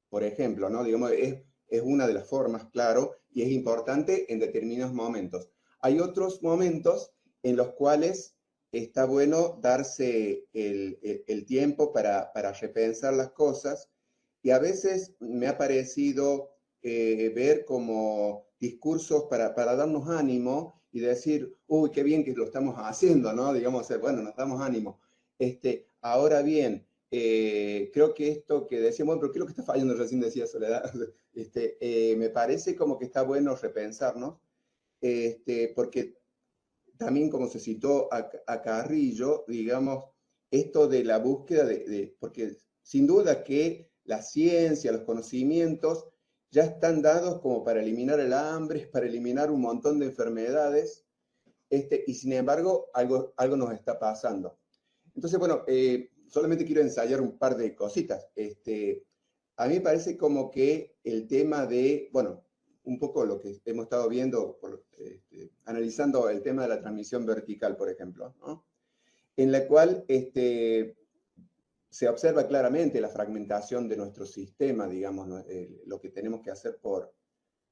por ejemplo, ¿no? Digamos, es, es una de las formas, claro, y es importante en determinados momentos. Hay otros momentos en los cuales está bueno darse el, tiempo para, repensar las cosas y a veces me ha parecido eh, ver como discursos para, para, darnos ánimo y decir, uy, qué bien que lo estamos haciendo, ¿no? Digamos, bueno, nos damos ánimo. Este, ahora bien, eh, creo que esto que decíamos, bueno, pero ¿qué es lo que está fallando? Recién decía Soledad. *laughs* Este, eh, me parece como que está bueno repensarnos, este, porque también como se citó a, Carrillo, digamos, esto de la búsqueda de, porque sin duda que la ciencia, los conocimientos ya están dados como para eliminar el hambre, *laughs* para eliminar un montón de enfermedades, este, y sin embargo algo, algo nos está pasando. Entonces, bueno, eh, solamente quiero ensayar un par de cositas. Este, a mí me parece como que el tema de, bueno, un poco lo que hemos estado viendo, este, analizando el tema de la transmisión vertical, por ejemplo, en la cual este, se observa claramente la fragmentación de nuestro sistema, digamos, eh, lo que tenemos que hacer por,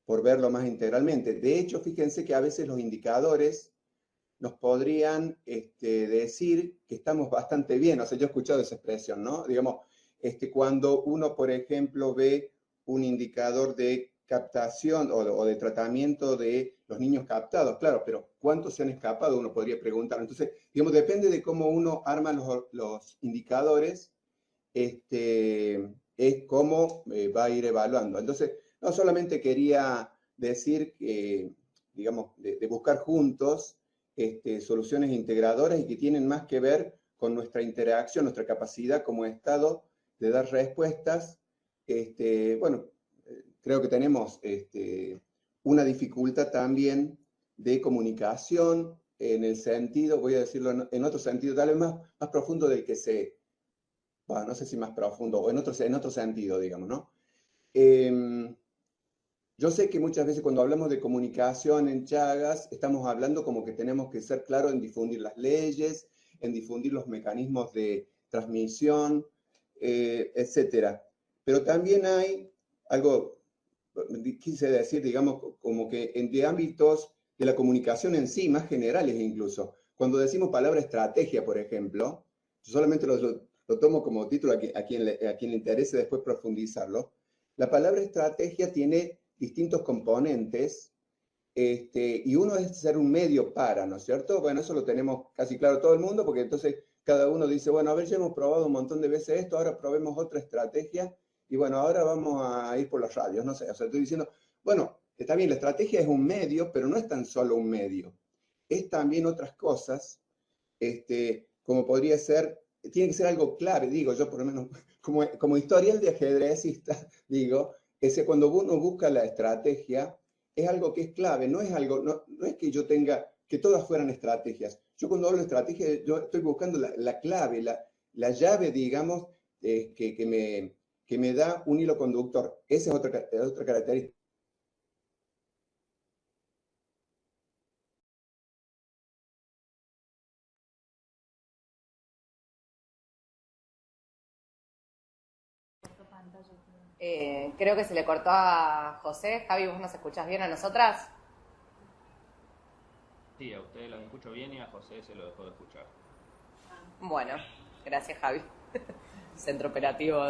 por verlo más integralmente. De hecho, fíjense que a veces los indicadores nos podrían este, decir que estamos bastante bien. O sea, yo he escuchado esa expresión, ¿no? Digamos, este, cuando uno, por ejemplo, ve un indicador de captación o, de tratamiento de los niños captados, claro, pero ¿cuántos se han escapado? Uno podría preguntar. Entonces, digamos, depende de cómo uno arma los, indicadores, este, es cómo eh, va a ir evaluando. Entonces, no solamente quería decir que, digamos, de, buscar juntos este, soluciones integradoras y que tienen más que ver con nuestra interacción, nuestra capacidad como Estado de dar respuestas, este, bueno, creo que tenemos este, una dificultad también de comunicación en el sentido, voy a decirlo en, otro sentido, tal vez más, más profundo del que se, no sé si más profundo, o en otro, en otro sentido, digamos, ¿no? Em, yo sé que muchas veces cuando hablamos de comunicación en Chagas, estamos hablando como que tenemos que ser claros en difundir las leyes, en difundir los mecanismos de transmisión, eh, etc. Pero también hay algo quise decir, digamos, como que en de ámbitos de la comunicación en sí, más generales incluso. Cuando decimos palabra estrategia, por ejemplo, solamente lo, tomo como título a, quien, le, a quien le interese después profundizarlo, la palabra estrategia tiene distintos componentes este, y uno es ser un medio para, ¿no es cierto? Bueno, eso lo tenemos casi claro todo el mundo, porque entonces cada uno dice, bueno, a ver, ya hemos probado un montón de veces esto, ahora probemos otra estrategia y bueno, ahora vamos a ir por las radios, no sé, o sea, estoy diciendo, bueno, está bien, la estrategia es un medio, pero no es tan solo un medio, es también otras cosas, este, como podría ser, tiene que ser algo clave, digo yo por lo menos, *laughs* como, como historial de ajedrecista, *laughs* digo, ese cuando uno busca la estrategia, es algo que es clave, no es algo, no, no es que yo tenga, que todas fueran estrategias. Yo cuando hablo de estrategia, yo estoy buscando la, clave, la, la, llave, digamos, que, que, me, que me da un hilo conductor. Esa es otra, otra característica. Eh, creo que se le cortó a José. Javi, ¿vos nos escuchás bien a nosotras? Sí, a ustedes los escucho bien y a José se lo dejó de escuchar. Bueno, gracias Javi. Centro operativo.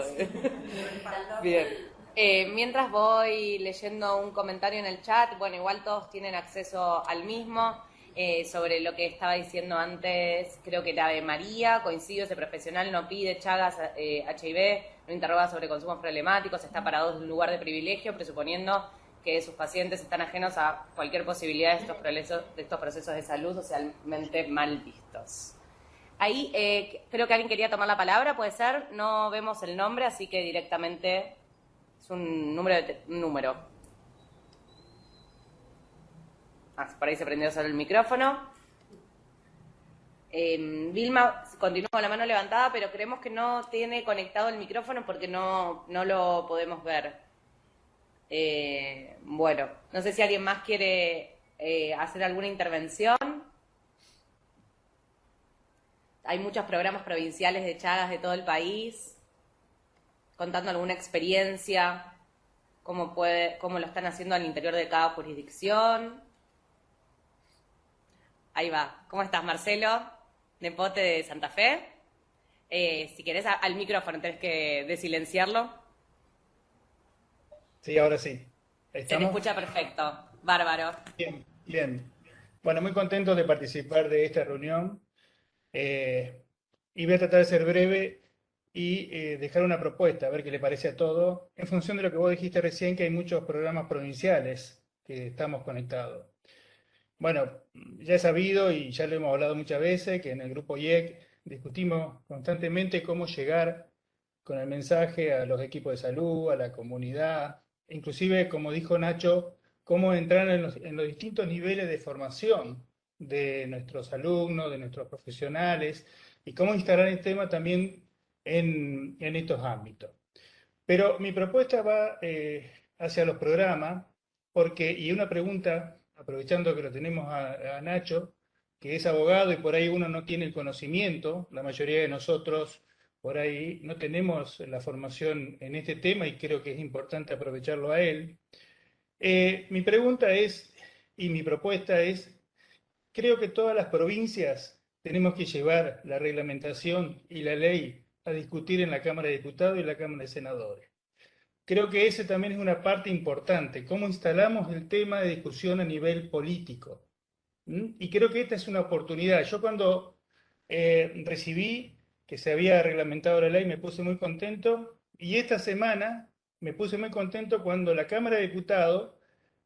*laughs* Bien. Eh, mientras voy leyendo un comentario en el chat, bueno, igual todos tienen acceso al mismo. Eh, sobre lo que estaba diciendo antes, creo que la de María, coincido, ese profesional no pide Chagas eh, HIV, no interroga sobre consumos problemáticos, está parado en un lugar de privilegio, presuponiendo que sus pacientes están ajenos a cualquier posibilidad de estos procesos de, estos procesos de salud socialmente mal vistos. Ahí eh, creo que alguien quería tomar la palabra, puede ser. No vemos el nombre, así que directamente es un número. De un número. Ah, por ahí se prendió solo el micrófono. Eh, Vilma continúa con la mano levantada, pero creemos que no tiene conectado el micrófono porque no, no lo podemos ver. Eh, bueno, no sé si alguien más quiere eh, hacer alguna intervención. Hay muchos programas provinciales de Chagas de todo el país, contando alguna experiencia, cómo, puede, cómo lo están haciendo al interior de cada jurisdicción. Ahí va. ¿Cómo estás, Marcelo? Nepote de Santa Fe. Eh, si querés, al micrófono, tenés que desilenciarlo. Sí, ahora sí. Se me escucha perfecto. Bárbaro. Bien, bien. Bueno, muy contento de participar de esta reunión. Eh, y voy a tratar de ser breve y eh, dejar una propuesta, a ver qué le parece a todo, en función de lo que vos dijiste recién, que hay muchos programas provinciales que estamos conectados. Bueno, ya he sabido y ya lo hemos hablado muchas veces, que en el grupo IEC discutimos constantemente cómo llegar con el mensaje a los equipos de salud, a la comunidad, inclusive, como dijo Nacho, cómo entrar en los, en los distintos niveles de formación de nuestros alumnos, de nuestros profesionales, y cómo instalar el tema también en, en estos ámbitos. Pero mi propuesta va eh, hacia los programas, porque, y una pregunta, aprovechando que lo tenemos a, Nacho, que es abogado y por ahí uno no tiene el conocimiento, la mayoría de nosotros por ahí no tenemos la formación en este tema y creo que es importante aprovecharlo a él. Eh, mi pregunta es, y mi propuesta es, creo que todas las provincias tenemos que llevar la reglamentación y la ley a discutir en la Cámara de Diputados y la Cámara de Senadores. Creo que ese también es una parte importante, cómo instalamos el tema de discusión a nivel político. Y creo que esta es una oportunidad. Yo cuando eh, recibí que se había reglamentado la ley me puse muy contento y esta semana me puse muy contento cuando la Cámara de Diputados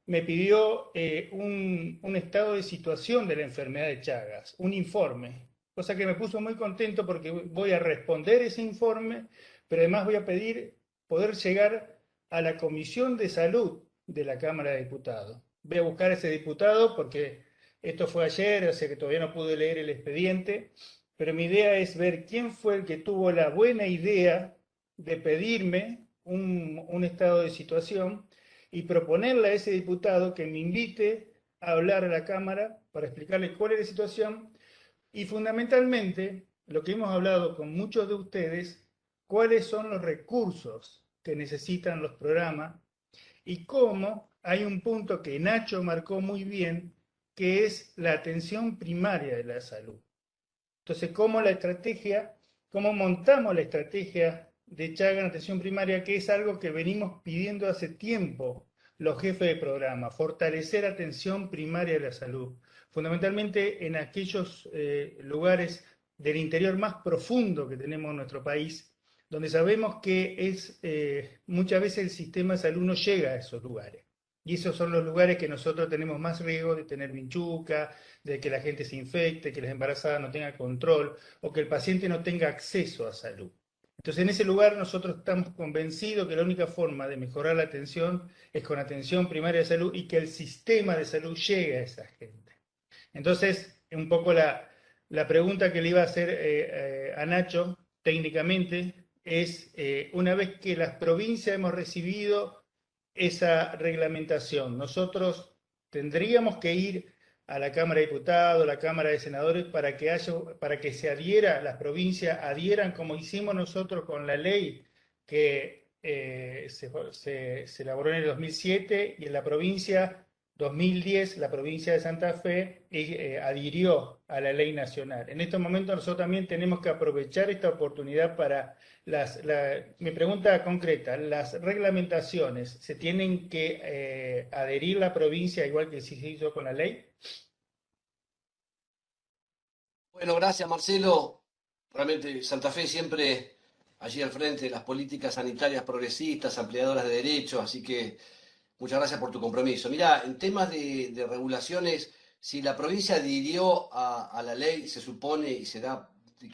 me pidió eh, un, un, estado de situación de la enfermedad de Chagas, un informe, cosa que me puso muy contento porque voy a responder ese informe, pero además voy a pedir poder llegar a la Comisión de Salud de la Cámara de Diputados. Voy a buscar a ese diputado porque esto fue ayer, sea que todavía no pude leer el expediente, pero mi idea es ver quién fue el que tuvo la buena idea de pedirme un, un estado de situación y proponerle a ese diputado que me invite a hablar a la Cámara para explicarle cuál es la situación y fundamentalmente lo que hemos hablado con muchos de ustedes, cuáles son los recursos que necesitan los programas y cómo hay un punto que Nacho marcó muy bien, que es la atención primaria de la salud. Entonces, cómo la estrategia, cómo montamos la estrategia de Chaga en atención primaria, que es algo que venimos pidiendo hace tiempo los jefes de programa, fortalecer atención primaria de la salud, fundamentalmente en aquellos eh, lugares del interior más profundo que tenemos en nuestro país, donde sabemos que es eh, muchas veces el sistema de salud no llega a esos lugares. Y esos son los lugares que nosotros tenemos más riesgo de tener vinchuca, de que la gente se infecte, que las embarazadas no tengan control o que el paciente no tenga acceso a salud. Entonces, en ese lugar nosotros estamos convencidos que la única forma de mejorar la atención es con atención primaria de salud y que el sistema de salud llegue a esa gente. Entonces, un poco la, la pregunta que le iba a hacer eh, eh, a Nacho técnicamente es, eh, una vez que las provincias hemos recibido esa reglamentación, nosotros tendríamos que ir a la Cámara de Diputados, a la Cámara de Senadores, para que, haya, para que se adhiera, las provincias adhieran como hicimos nosotros con la ley que eh, se, se, se, elaboró en el 2007 y en la provincia 2010, la provincia de Santa Fe eh, adhirió a la ley nacional. En estos momentos nosotros también tenemos que aprovechar esta oportunidad para las, la, mi pregunta concreta, las reglamentaciones, ¿se tienen que eh, adherir la provincia igual que se hizo con la ley? Bueno, gracias Marcelo. Realmente Santa Fe siempre allí al frente de las políticas sanitarias progresistas, ampliadoras de derechos, así que muchas gracias por tu compromiso. Mira, en temas de, de regulaciones, si la provincia adhirió a, a, la ley, se supone y se da,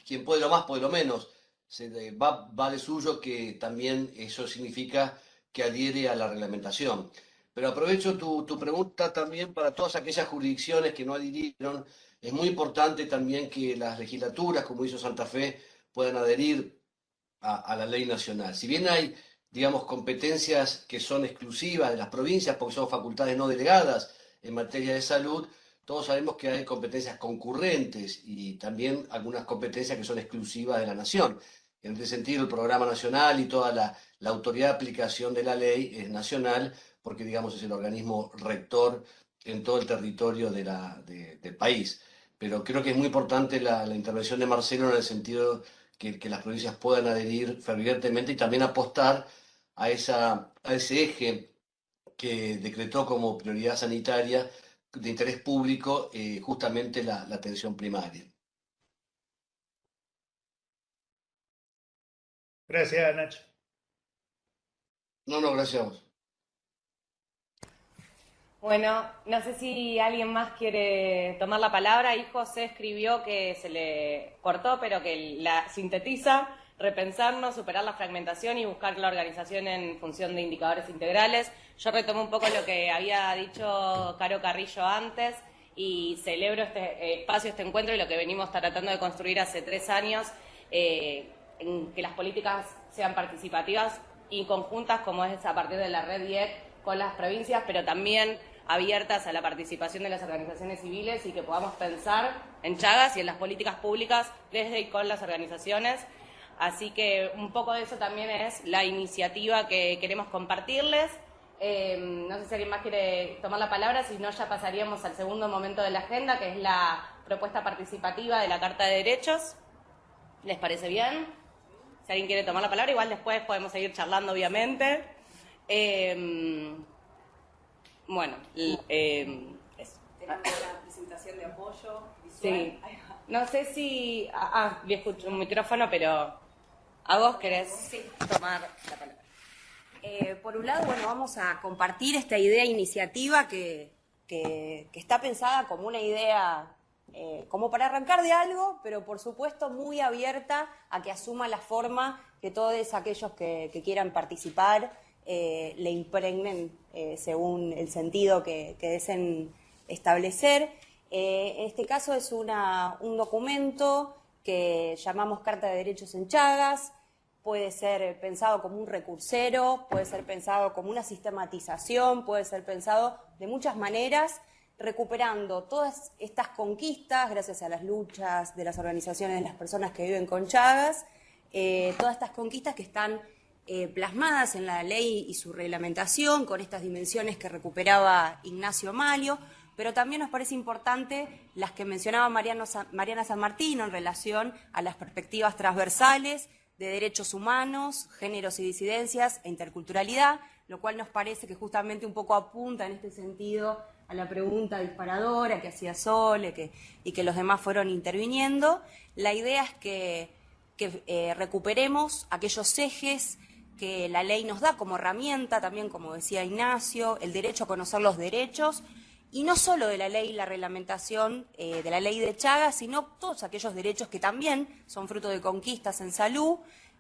quien puede lo más, puede lo menos, se va, va de suyo que también eso significa que adhiere a la reglamentación. Pero aprovecho tu, tu pregunta también para todas aquellas jurisdicciones que no adhirieron es muy importante también que las legislaturas, como hizo Santa Fe, puedan adherir a, a, la ley nacional. Si bien hay, digamos, competencias que son exclusivas de las provincias, porque son facultades no delegadas en materia de salud, todos sabemos que hay competencias concurrentes y también algunas competencias que son exclusivas de la nación. En ese sentido, el programa nacional y toda la, la autoridad de aplicación de la ley es nacional, porque, digamos, es el organismo rector en todo el territorio de la, de, del país. pero creo que es muy importante la, intervención de Marcelo en el sentido que, que las provincias puedan adherir fervientemente y también apostar a, esa, a ese eje que decretó como prioridad sanitaria de interés público eh, justamente la, la atención primaria. Gracias, Nacho. No, no, gracias a vos. Bueno, no sé si alguien más quiere tomar la palabra. Ahí José escribió que se le cortó, pero que la sintetiza, repensarnos, superar la fragmentación y buscar la organización en función de indicadores integrales. Yo retomo un poco lo que había dicho Caro Carrillo antes y celebro este eh, espacio, este encuentro y lo que venimos tratando de construir hace tres años, eh, que las políticas sean participativas y conjuntas, como es a partir de la red IEC con las provincias, pero también abiertas a la participación de las organizaciones civiles y que podamos pensar en Chagas y en las políticas públicas desde y con las organizaciones. Así que un poco de eso también es la iniciativa que queremos compartirles. Eh, no sé si alguien más quiere tomar la palabra, si no ya pasaríamos al segundo momento de la agenda, que es la propuesta participativa de la Carta de Derechos. ¿Les parece bien? Si alguien quiere tomar la palabra, igual después podemos seguir charlando, obviamente. Eh, bueno, eh, eso. Tenemos una presentación de apoyo visual. Sí. No sé si... Ah, ah vi escucho un micrófono, pero a vos querés tomar la palabra. Eh, por un lado, bueno, vamos a compartir esta idea iniciativa que, que, está pensada como una idea, eh, como para arrancar de algo, pero por supuesto muy abierta a que asuma la forma que todos aquellos que, que quieran participar eh, le impregnen según el sentido que, deseen establecer. En este caso es un documento que llamamos Carta de Derechos en Chagas, puede ser pensado como un recursero, puede ser pensado como una sistematización, puede ser pensado de muchas maneras, recuperando todas estas conquistas gracias a las luchas de las organizaciones de las personas que viven con Chagas, todas estas conquistas que están eh, plasmadas en la ley y su reglamentación, con estas dimensiones que recuperaba Ignacio Malio, pero también nos parece importante las que mencionaba Mariana San Martín en relación a las perspectivas transversales de derechos humanos, géneros y disidencias e interculturalidad, lo cual nos parece que justamente un poco apunta en este sentido a la pregunta disparadora que hacía Sole y que los demás fueron interviniendo. La idea es que, eh, recuperemos aquellos ejes que la ley nos da como herramienta, también como decía Ignacio, el derecho a conocer los derechos, y no solo de la ley y la reglamentación eh, de la ley de Chagas, sino todos aquellos derechos que también son fruto de conquistas en salud,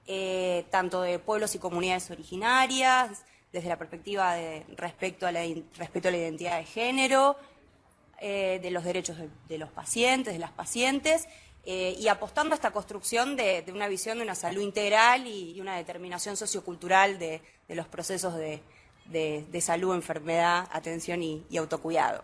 eh, tanto de pueblos y comunidades originarias, desde la perspectiva de respecto a la, respecto a la identidad de género, eh, de los derechos de los pacientes, de las pacientes, y apostando a esta construcción de, una visión de una salud integral y, una determinación sociocultural de, los procesos de, salud, enfermedad, atención y, autocuidado.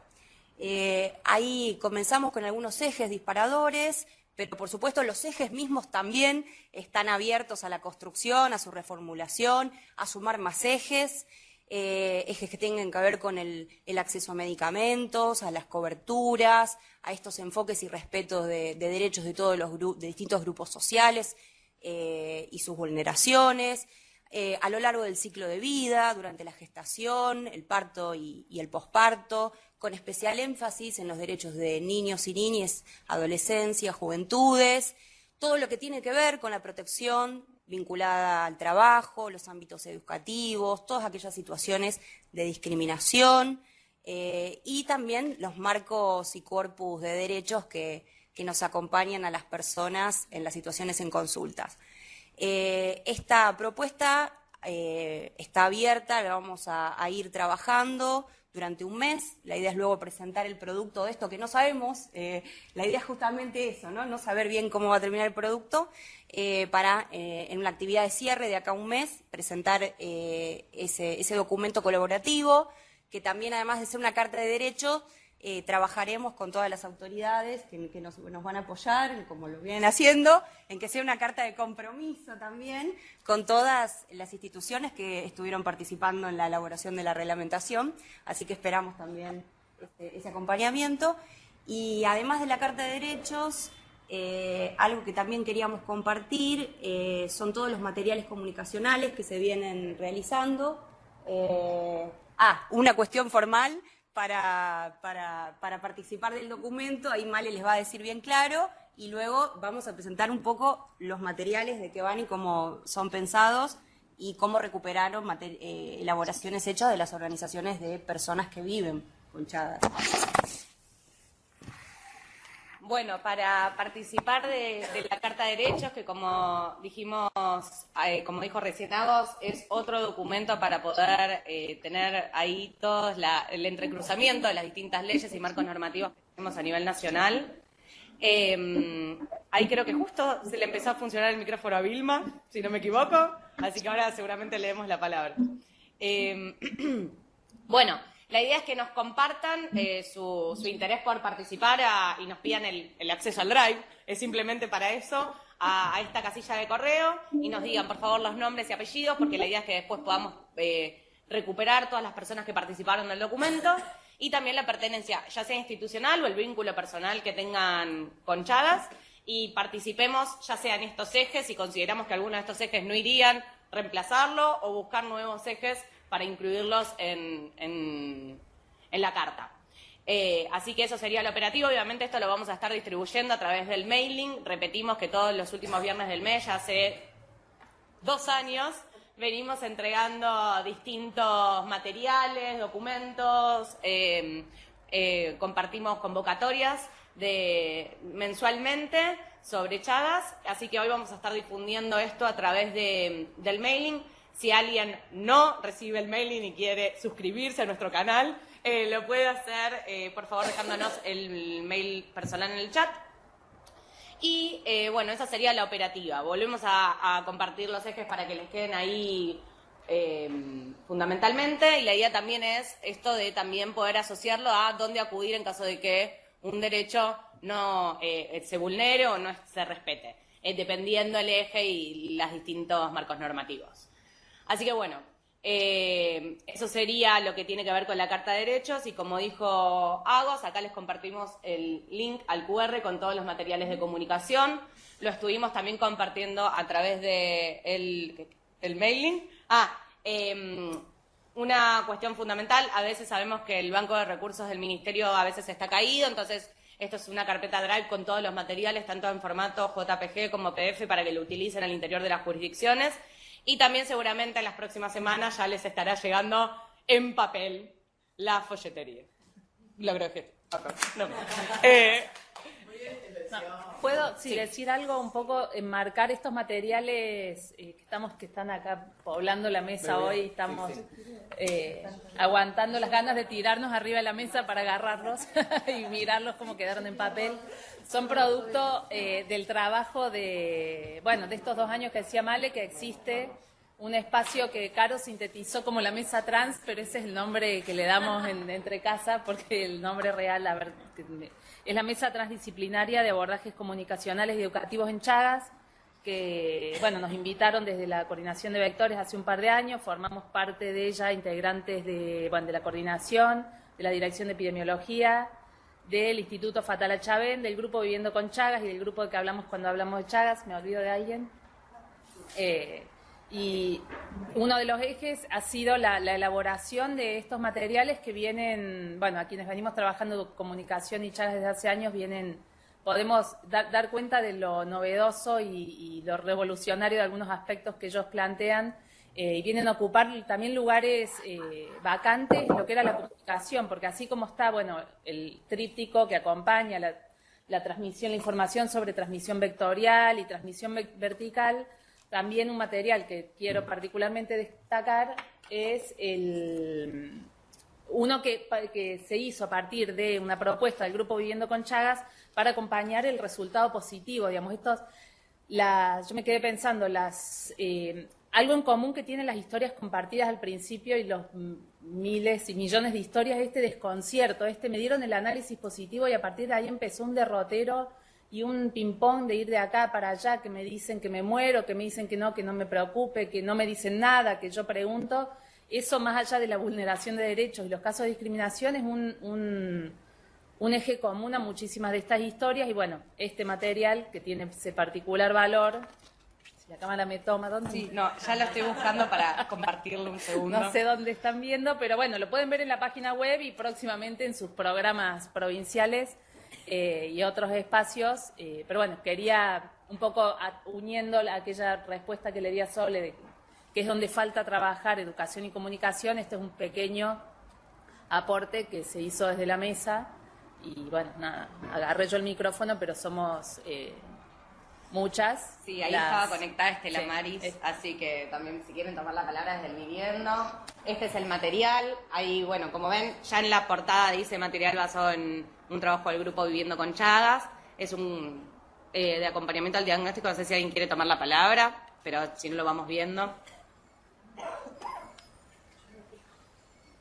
Eh, ahí comenzamos con algunos ejes disparadores, pero por supuesto los ejes mismos también están abiertos a la construcción, a su reformulación, a sumar más ejes. Eh, ejes que tengan que ver con el, acceso a medicamentos, a las coberturas, a estos enfoques y respetos de, derechos de todos los de distintos grupos sociales eh, y sus vulneraciones, eh, a lo largo del ciclo de vida, durante la gestación, el parto y, el posparto, con especial énfasis en los derechos de niños y niñas, adolescencia, juventudes, todo lo que tiene que ver con la protección vinculada al trabajo, los ámbitos educativos, todas aquellas situaciones de discriminación eh, y también los marcos y corpus de derechos que, nos acompañan a las personas en las situaciones en consultas. Eh, esta propuesta eh, está abierta, la vamos a ir trabajando durante un mes. La idea es luego presentar el producto de esto que no sabemos. Eh, la idea es justamente eso, ¿no? No saber bien cómo va a terminar el producto eh, para, en una actividad de cierre de acá a un mes, presentar ese, ese documento colaborativo, que también, además de ser una carta de derecho, eh, trabajaremos con todas las autoridades que, nos, van a apoyar, como lo vienen haciendo, en que sea una carta de compromiso también con todas las instituciones que estuvieron participando en la elaboración de la reglamentación, así que esperamos también este, ese acompañamiento. Y además de la Carta de Derechos, eh, algo que también queríamos compartir eh, son todos los materiales comunicacionales que se vienen realizando. Ah, una cuestión formal para, para, participar del documento, ahí Male les va a decir bien claro, y luego vamos a presentar un poco los materiales de qué van y cómo son pensados y cómo recuperaron elaboraciones hechas de las organizaciones de personas que viven con Chagas. Bueno, para participar de, la Carta de Derechos, que como dijimos, eh, como dijo recién Agos, es otro documento para poder eh, tener ahí todo el entrecruzamiento de las distintas leyes y marcos normativos que tenemos a nivel nacional. Em, ahí creo que justo se le empezó a funcionar el micrófono a Vilma, si no me equivoco, así que ahora seguramente leemos la palabra. Em, *clears throat* bueno, la idea es que nos compartan eh, su, interés por participar y nos pidan el, acceso al Drive. Es simplemente para eso, a, esta casilla de correo y nos digan, por favor, los nombres y apellidos, porque la idea es que después podamos eh, recuperar todas las personas que participaron del documento y también la pertenencia, ya sea institucional o el vínculo personal que tengan con Chagas y participemos ya sea en estos ejes, si consideramos que alguno de estos ejes no irían, reemplazarlo o buscar nuevos ejes para incluirlos en, la carta. Eh, así que eso sería el operativo. Obviamente esto lo vamos a estar distribuyendo a través del mailing. Repetimos que todos los últimos viernes del mes, ya hace dos años, venimos entregando distintos materiales, documentos, eh, eh, compartimos convocatorias de, mensualmente sobre Chagas, así que hoy vamos a estar difundiendo esto a través del mailing. Si alguien no recibe el mailing y quiere suscribirse a nuestro canal, eh, lo puede hacer, eh, por favor, dejándonos el mail personal en el chat. Y eh, bueno, esa sería la operativa. Volvemos a, compartir los ejes para que les queden ahí fundamentalmente. Y la idea también es esto de también poder asociarlo a dónde acudir en caso de que un derecho no se vulnere o no se respete, dependiendo el eje y los distintos marcos normativos. Así que bueno, eh, eso sería lo que tiene que ver con la Carta de Derechos y como dijo Agos, acá les compartimos el link al QR con todos los materiales de comunicación. Lo estuvimos también compartiendo a través de el, mailing. Ah, em, una cuestión fundamental, a veces sabemos que el banco de recursos del Ministerio a veces está caído, entonces esto es una carpeta Drive con todos los materiales, tanto en formato JPG como PDF, para que lo utilicen al interior de las jurisdicciones. Y también seguramente en las próximas semanas ya les estará llegando en papel la folletería. Logro que... No. Eh, ¿Puedo decir algo un poco, enmarcar estos materiales eh, que estamos que están acá poblando la mesa hoy, estamos eh, aguantando las ganas de tirarnos arriba de la mesa para agarrarlos *laughs* y mirarlos como quedaron en papel? Son producto eh, del trabajo de, bueno, de estos dos años que decía Male, que existe un espacio que Caro sintetizó como la mesa trans, pero ese es el nombre que le damos en, entre casa, porque el nombre real a ver, es la mesa transdisciplinaria de abordajes comunicacionales y educativos en Chagas, que bueno, nos invitaron desde la coordinación de vectores hace un par de años, formamos parte de ella, integrantes de, bueno, de la coordinación, de la dirección de epidemiología, del Instituto Fatala Chavén, del grupo Viviendo con Chagas y del grupo de que hablamos cuando hablamos de Chagas, me olvido de alguien. Eh, y uno de los ejes ha sido la, elaboración de estos materiales que vienen, bueno, a quienes venimos trabajando comunicación y Chagas desde hace años, vienen, podemos dar cuenta de lo novedoso y, lo revolucionario de algunos aspectos que ellos plantean eh, y vienen a ocupar también lugares eh, vacantes, lo que era la comunicación, porque así como está, bueno, el tríptico que acompaña la, transmisión, la información sobre transmisión vectorial y transmisión vertical, también un material que quiero particularmente destacar es el uno que, que, se hizo a partir de una propuesta del Grupo Viviendo con Chagas para acompañar el resultado positivo. Digamos, estos, las, yo me quedé pensando, las eh, algo en común que tienen las historias compartidas al principio y los miles y millones de historias, este desconcierto, este me dieron el análisis positivo y a partir de ahí empezó un derrotero y un ping-pong de ir de acá para allá, que me dicen que me muero, que me dicen que no, que no me preocupe, que no me dicen nada, que yo pregunto, eso más allá de la vulneración de derechos y los casos de discriminación es un, un eje común a muchísimas de estas historias y bueno, este material que tiene ese particular valor, si la cámara me toma, ¿dónde? Sí, no, ya lo estoy buscando para compartirlo un segundo. No sé dónde están viendo, pero bueno, lo pueden ver en la página web y próximamente en sus programas provinciales eh, y otros espacios. Eh, pero bueno, quería un poco uniendo aquella respuesta que le di a Sole, que es donde falta trabajar educación y comunicación, este es un pequeño aporte que se hizo desde la mesa y bueno, nada, agarré yo el micrófono, pero somos eh, muchas. Sí, ahí estaba conectada Estela Maris, así que también si quieren tomar la palabra desde el viviendo. Este es el material, ahí bueno, como ven, ya en la portada dice material basado en un trabajo del grupo Viviendo con Chagas, es un eh, de acompañamiento al diagnóstico, no sé si alguien quiere tomar la palabra, pero si no lo vamos viendo.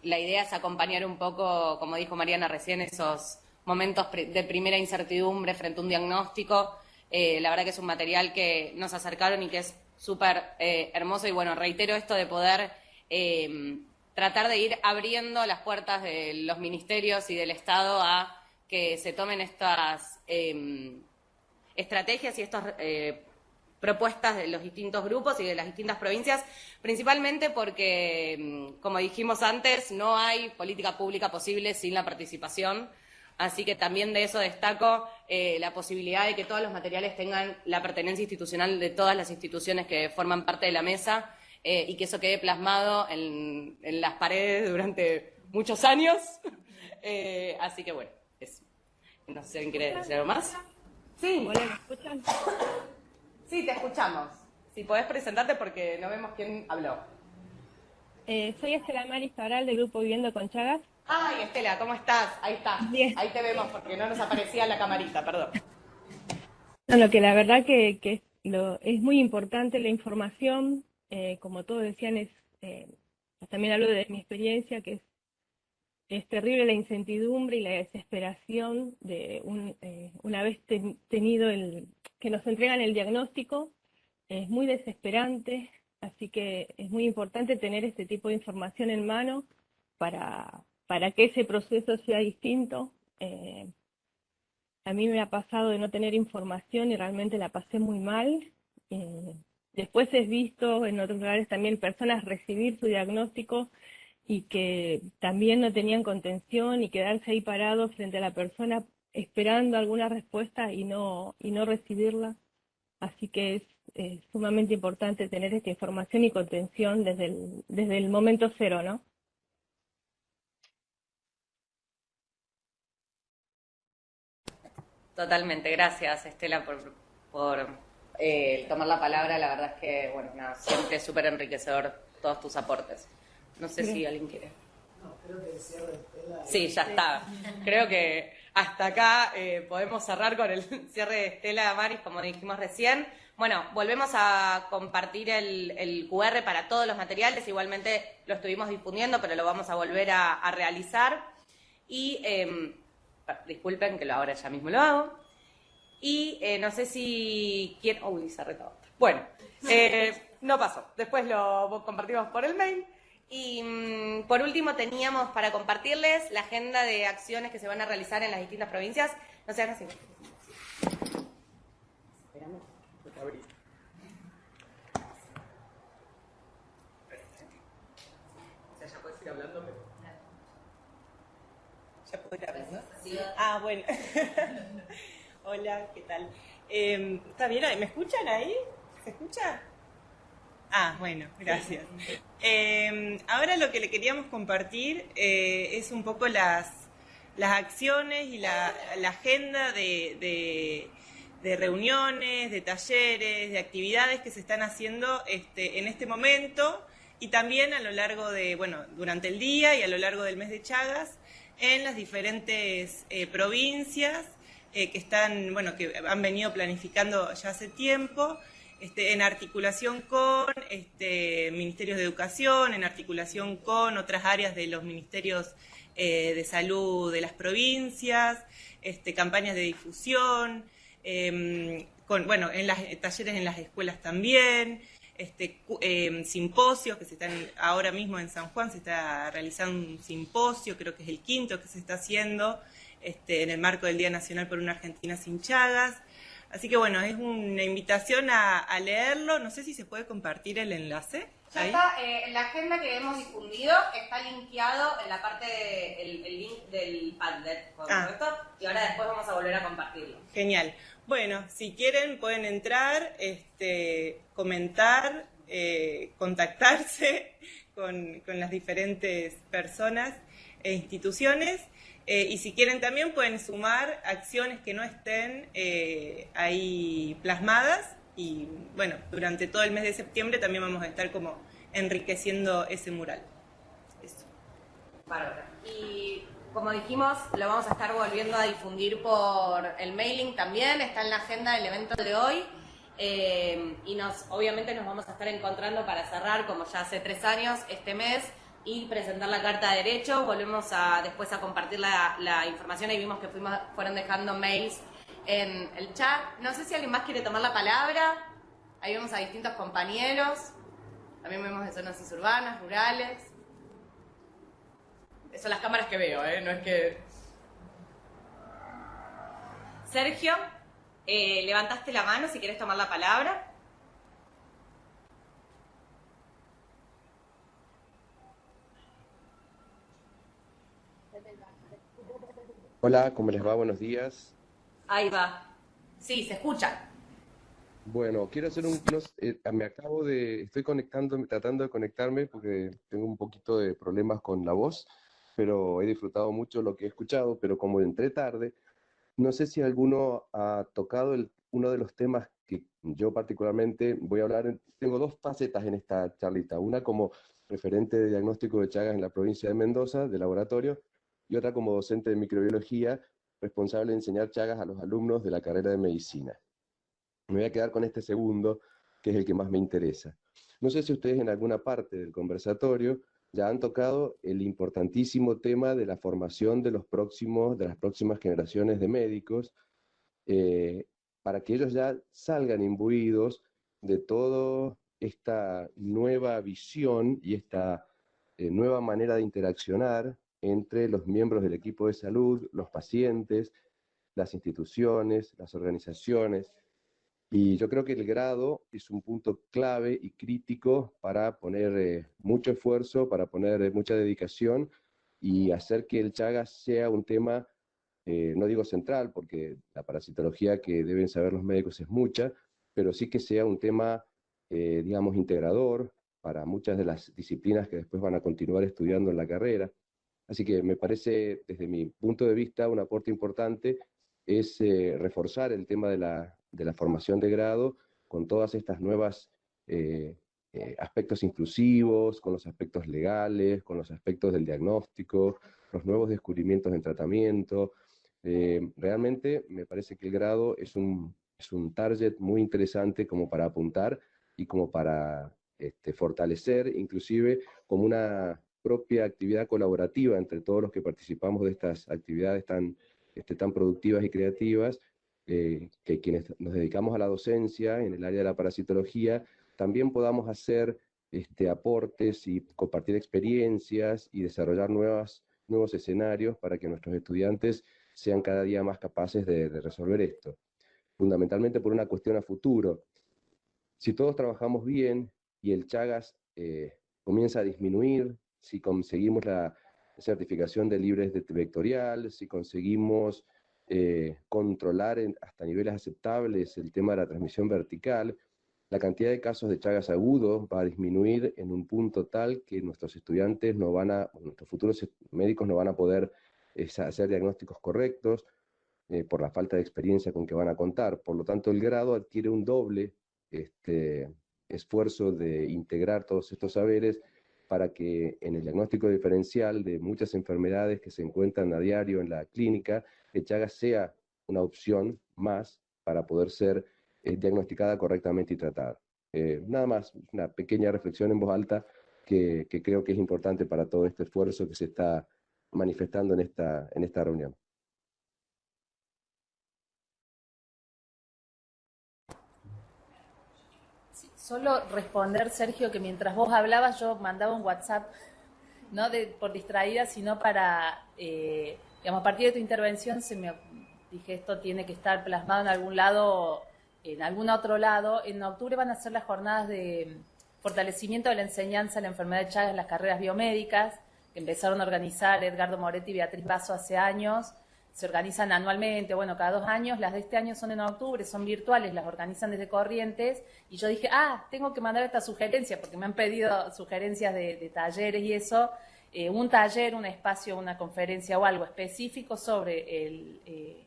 La idea es acompañar un poco, como dijo Mariana recién, esos momentos de primera incertidumbre frente a un diagnóstico. Eh, la verdad que es un material que nos acercaron y que es súper eh, hermoso y bueno, reitero esto de poder eh, tratar de ir abriendo las puertas de los ministerios y del Estado a que se tomen estas estrategias y estas propuestas de los distintos grupos y de las distintas provincias, principalmente porque, como dijimos antes, no hay política pública posible sin la participación Así que también de eso destaco eh, la posibilidad de que todos los materiales tengan la pertenencia institucional de todas las instituciones que forman parte de la mesa eh, y que eso quede plasmado en, las paredes durante muchos años. *laughs* Eh, así que bueno. No sé si quiere decir algo más. Sí. ¿me escuchan? Sí, te escuchamos. Si podés presentarte porque no vemos quién habló. soy Estela Maris Cabral del Grupo Viviendo con Chagas. Ay, Estela, ¿cómo estás? Ahí está. Ahí te vemos porque no nos aparecía la camarita, perdón. No, lo que la verdad que, que lo, es muy importante la información, eh, como todos decían, es eh, también hablo de mi experiencia, que es, es terrible la incertidumbre y la desesperación de un, eh, una vez tenido el que nos entregan el diagnóstico, es muy desesperante, así que es muy importante tener este tipo de información en mano para, para que ese proceso sea distinto. Eh, a mí me ha pasado de no tener información y realmente la pasé muy mal. Eh, después he visto en otros lugares también personas recibir su diagnóstico y que también no tenían contención y quedarse ahí parados frente a la persona esperando alguna respuesta y no, y no recibirla. Así que es, sumamente importante tener esta información y contención desde el, desde el momento cero, ¿no? Totalmente, gracias Estela por, eh, tomar la palabra. La verdad es que, bueno, siempre es súper enriquecedor todos tus aportes. No sé si alguien quiere. No, creo que el cierre de Estela. Sí, ya está. Creo que hasta acá eh, podemos cerrar con el *laughs* cierre de Estela Maris, como dijimos recién. Bueno, volvemos a compartir el, QR para todos los materiales. Igualmente lo estuvimos difundiendo, pero lo vamos a volver a, realizar. Y. Em, disculpen que lo ahora ya mismo lo hago. Y eh, no sé si quién... Uy, se retó. Bueno, eh, no pasó. Después lo compartimos por el mail. Y mm, por último teníamos para compartirles la agenda de acciones que se van a realizar en las distintas provincias. No sean así. Esperamos. ya puedes ir hablando, ¿Ya puedo ir hablando? Ah, bueno. *laughs* Hola, ¿qué tal? Em, ¿Está bien? ¿Me escuchan ahí? ¿Se escucha? Ah, bueno, gracias. Em, ahora lo que le queríamos compartir eh, es un poco las, las acciones y la, agenda de, reuniones, de talleres, de actividades que se están haciendo este, en este momento y también a lo largo de, bueno, durante el día y a lo largo del mes de Chagas en las diferentes eh, provincias eh, que están, bueno, que han venido planificando ya hace tiempo, este, en articulación con este, ministerios de educación, en articulación con otras áreas de los ministerios eh, de salud de las provincias, este, campañas de difusión, em, con, bueno, en las talleres en las escuelas también, este, eh, simposios que se están ahora mismo en San Juan, se está realizando un simposio, creo que es el quinto que se está haciendo este, en el marco del Día Nacional por una Argentina sin Chagas. Así que bueno, es una invitación a, leerlo. No sé si se puede compartir el enlace. Ya está, eh, la agenda que hemos difundido está linkeado en la parte del link del Padlet, ah. Y ahora después vamos a volver a compartirlo. Genial. Bueno, si quieren pueden entrar, este, comentar, eh, contactarse *laughs* con, con las diferentes personas e instituciones. Eh, y si quieren también pueden sumar acciones que no estén eh, ahí plasmadas y bueno, durante todo el mes de septiembre también vamos a estar como enriqueciendo ese mural. Eso. Bárbara. Y como dijimos, lo vamos a estar volviendo a difundir por el mailing también, está en la agenda del evento de hoy. Eh, y nos, obviamente nos vamos a estar encontrando para cerrar, como ya hace tres años, este mes y presentar la carta de derecho. Volvemos a después a compartir la, la información. y vimos que fuimos, fueron dejando mails en el chat. No sé si alguien más quiere tomar la palabra. Ahí vemos a distintos compañeros. También vemos de zonas urbanas, rurales. Son las cámaras que veo, ¿eh? No es que... Sergio, eh, levantaste la mano si quieres tomar la palabra. Hola, ¿cómo les va? Buenos días. Ahí va. Sí, se escucha. Bueno, quiero hacer un... Eh, me acabo de... Estoy conectando, tratando de conectarme porque tengo un poquito de problemas con la voz, pero he disfrutado mucho lo que he escuchado, pero como entré tarde, no sé si alguno ha tocado el, uno de los temas que yo particularmente voy a hablar. Tengo dos facetas en esta charlita. Una como referente de diagnóstico de Chagas en la provincia de Mendoza, de laboratorio, y otra como docente de microbiología, responsable de enseñar Chagas a los alumnos de la carrera de medicina. Me voy a quedar con este segundo, que es el que más me interesa. No sé si ustedes en alguna parte del conversatorio ya han tocado el importantísimo tema de la formación de, los próximos, de las próximas generaciones de médicos, eh, para que ellos ya salgan imbuidos de toda esta nueva visión y esta eh, nueva manera de interaccionar entre los miembros del equipo de salud, los pacientes, las instituciones, las organizaciones. Y yo creo que el grado es un punto clave y crítico para poner eh, mucho esfuerzo, para poner eh, mucha dedicación y hacer que el Chagas sea un tema, eh, no digo central, porque la parasitología que deben saber los médicos es mucha, pero sí que sea un tema, digamos, integrador para muchas de las disciplinas que después van a continuar estudiando en la carrera. Así que me parece, desde mi punto de vista, un aporte importante es eh, reforzar el tema de la, de la, formación de grado con todas estas nuevas eh, eh, aspectos inclusivos, con los aspectos legales, con los aspectos del diagnóstico, los nuevos descubrimientos en tratamiento. realmente me parece que el grado es un, es un target muy interesante como para apuntar y como para este, fortalecer, inclusive como una propia actividad colaborativa entre todos los que participamos de estas actividades tan, este, tan productivas y creativas, eh, que quienes nos dedicamos a la docencia en el área de la parasitología, también podamos hacer este, aportes y compartir experiencias y desarrollar nuevas, nuevos escenarios para que nuestros estudiantes sean cada día más capaces de, resolver esto. Fundamentalmente por una cuestión a futuro. Si todos trabajamos bien y el Chagas eh, comienza a disminuir, si conseguimos la certificación de libres de vectorial, si conseguimos eh, controlar hasta niveles aceptables el tema de la transmisión vertical, la cantidad de casos de Chagas agudos va a disminuir en un punto tal que nuestros estudiantes no van a, nuestros futuros médicos no van a poder eh, hacer diagnósticos correctos eh, por la falta de experiencia con que van a contar. Por lo tanto, el grado adquiere un doble este, esfuerzo de integrar todos estos saberes para que en el diagnóstico diferencial de muchas enfermedades que se encuentran a diario en la clínica, el Chagas sea una opción más para poder ser eh, diagnosticada correctamente y tratada. Eh, nada más, una pequeña reflexión en voz alta que, que, creo que es importante para todo este esfuerzo que se está manifestando en esta, en esta reunión. Solo responder, Sergio, que mientras vos hablabas yo mandaba un WhatsApp, no de, por distraída, sino para, eh, digamos, a partir de tu intervención se me dije esto tiene que estar plasmado en algún lado, en algún otro lado. En octubre van a ser las jornadas de fortalecimiento de la enseñanza de la enfermedad de Chagas en las carreras biomédicas, que empezaron a organizar Edgardo Moretti y Beatriz Basso hace años se organizan anualmente, bueno, cada dos años, las de este año son en octubre, son virtuales, las organizan desde Corrientes, y yo dije, ah, tengo que mandar esta sugerencia, porque me han pedido sugerencias de, talleres y eso, eh, un taller, un espacio, una conferencia o algo específico sobre el, eh,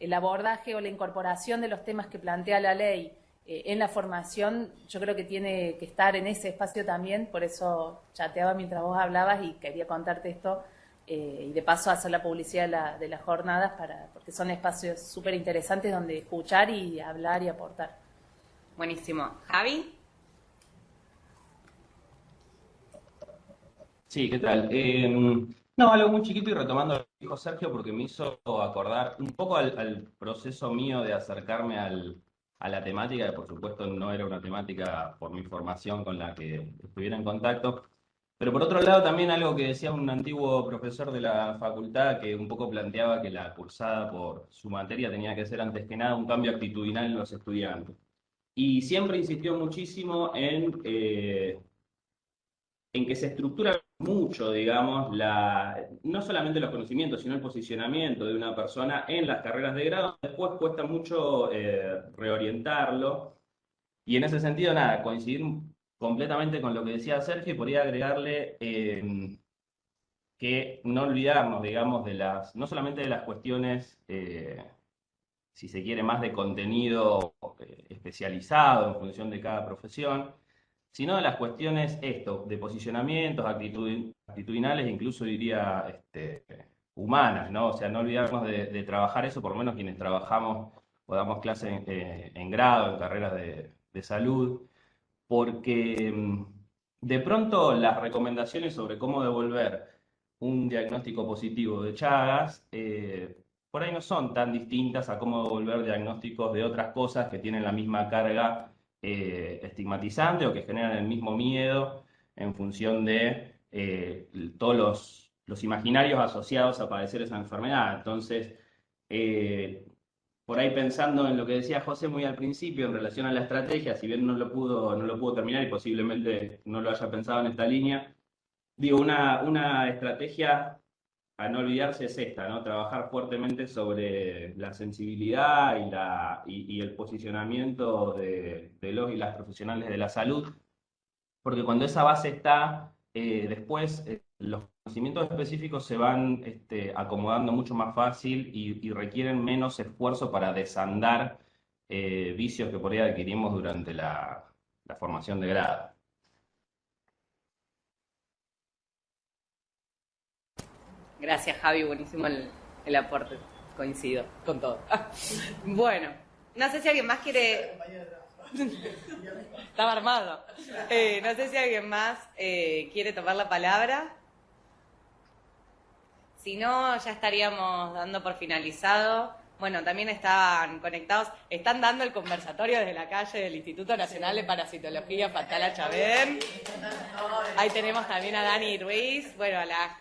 el abordaje o la incorporación de los temas que plantea la ley eh, en la formación, yo creo que tiene que estar en ese espacio también, por eso chateaba mientras vos hablabas y quería contarte esto, eh, y de paso hacer la publicidad de, las jornadas para, porque son espacios súper interesantes donde escuchar y hablar y aportar. Buenísimo. Javi. Sí, ¿qué tal? Eh, no, algo muy chiquito y retomando lo que dijo Sergio porque me hizo acordar un poco al, proceso mío de acercarme a la temática, que por supuesto no era una temática por mi formación con la que estuviera en contacto, pero por otro lado, también algo que decía un antiguo profesor de la facultad que un poco planteaba que la cursada por su materia tenía que ser antes que nada un cambio actitudinal en los estudiantes. Y siempre insistió muchísimo en, eh, en que se estructura mucho, digamos, la, no solamente los conocimientos, sino el posicionamiento de una persona en las carreras de grado. Después cuesta mucho eh, reorientarlo. Y en ese sentido, nada, coincidir completamente con lo que decía Sergio y podría agregarle em, que no olvidarnos, digamos, de las, no solamente de las cuestiones, eh, si se quiere, más de contenido eh, especializado en función de cada profesión, sino de las cuestiones, esto, de posicionamientos, actitudinales, incluso diría este, humanas, ¿no? O sea, no olvidarnos de, trabajar eso, por lo menos quienes trabajamos o damos clases en, eh, en grado, en carreras de, de salud, porque mm, de pronto las recomendaciones sobre cómo devolver un diagnóstico positivo de Chagas eh, por ahí no son tan distintas a cómo devolver diagnósticos de otras cosas que tienen la misma carga eh, estigmatizante o que generan el mismo miedo en función de eh, todos los, los, imaginarios asociados a padecer esa enfermedad. Entonces, por ahí pensando en lo que decía José muy al principio en relación a la estrategia, si bien no lo pudo, no lo pudo terminar y posiblemente no lo haya pensado en esta línea, digo, una, una estrategia a no olvidarse es esta, ¿no? Trabajar fuertemente sobre la sensibilidad y, la, y, el posicionamiento de, los y las profesionales de la salud, porque cuando esa base está, eh, después eh, los conocimientos específicos se van este, acomodando mucho más fácil y, requieren menos esfuerzo para desandar eh, vicios que por ahí adquirimos durante la, formación de grado. Gracias Javi, buenísimo el, aporte, coincido con todo. bueno, no sé si alguien más quiere... Estaba armado. Eh, no sé si alguien más eh, quiere tomar la palabra. Si no, ya estaríamos dando por finalizado. Bueno, también están conectados, están dando el conversatorio desde la calle del Instituto Nacional de Parasitología Fatala Chabén. Ahí tenemos también a Dani Ruiz, bueno,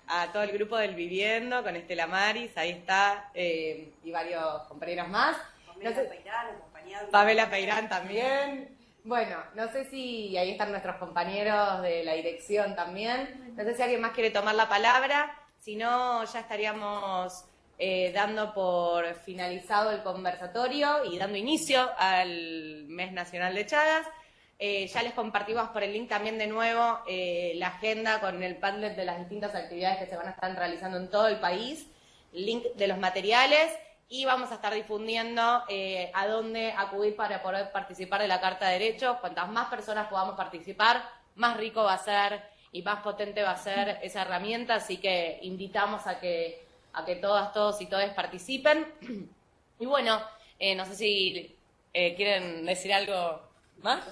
a, todo el grupo del Viviendo con Estela Maris, ahí está, eh, y varios compañeros más. Pamela Peirán, Pamela Peirán también. Bueno, no sé si ahí están nuestros compañeros de la dirección también. No sé si alguien más quiere tomar la palabra. Si no, ya estaríamos eh, dando por finalizado el conversatorio y dando inicio al Mes Nacional de Chagas. Eh, ya les compartimos por el link también de nuevo eh, la agenda con el Padlet de las distintas actividades que se van a estar realizando en todo el país, link de los materiales y vamos a estar difundiendo a dónde acudir para poder participar de la Carta de Derechos. Cuantas más personas podamos participar, más rico va a ser y más potente va a ser esa herramienta, así que invitamos a que, a que todas, todos y todas participen. *clears throat* Y bueno, eh, no sé si eh, quieren decir algo más.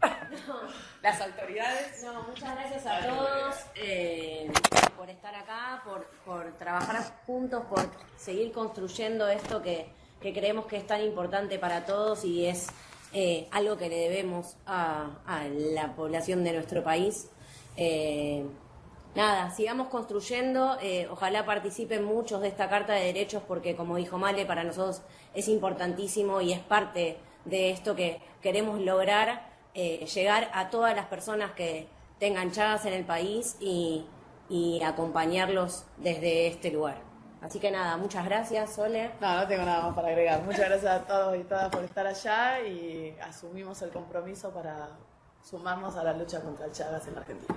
*laughs* Las autoridades. No, muchas gracias a todos eh, por estar acá, por, por trabajar juntos, por seguir construyendo esto que, que creemos que es tan importante para todos y es eh, algo que le debemos a, la población de nuestro país. Eh, nada, sigamos construyendo, eh, ojalá participen muchos de esta Carta de Derechos porque como dijo Male, para nosotros es importantísimo y es parte de esto que queremos lograr, llegar a todas las personas que tengan chagas en el país y acompañarlos desde este lugar. Así que nada, muchas gracias, Sole. No, no tengo nada más para agregar. Muchas gracias a todos y todas por estar allá y asumimos el compromiso para sumarnos a la lucha contra el Chagas en Argentina.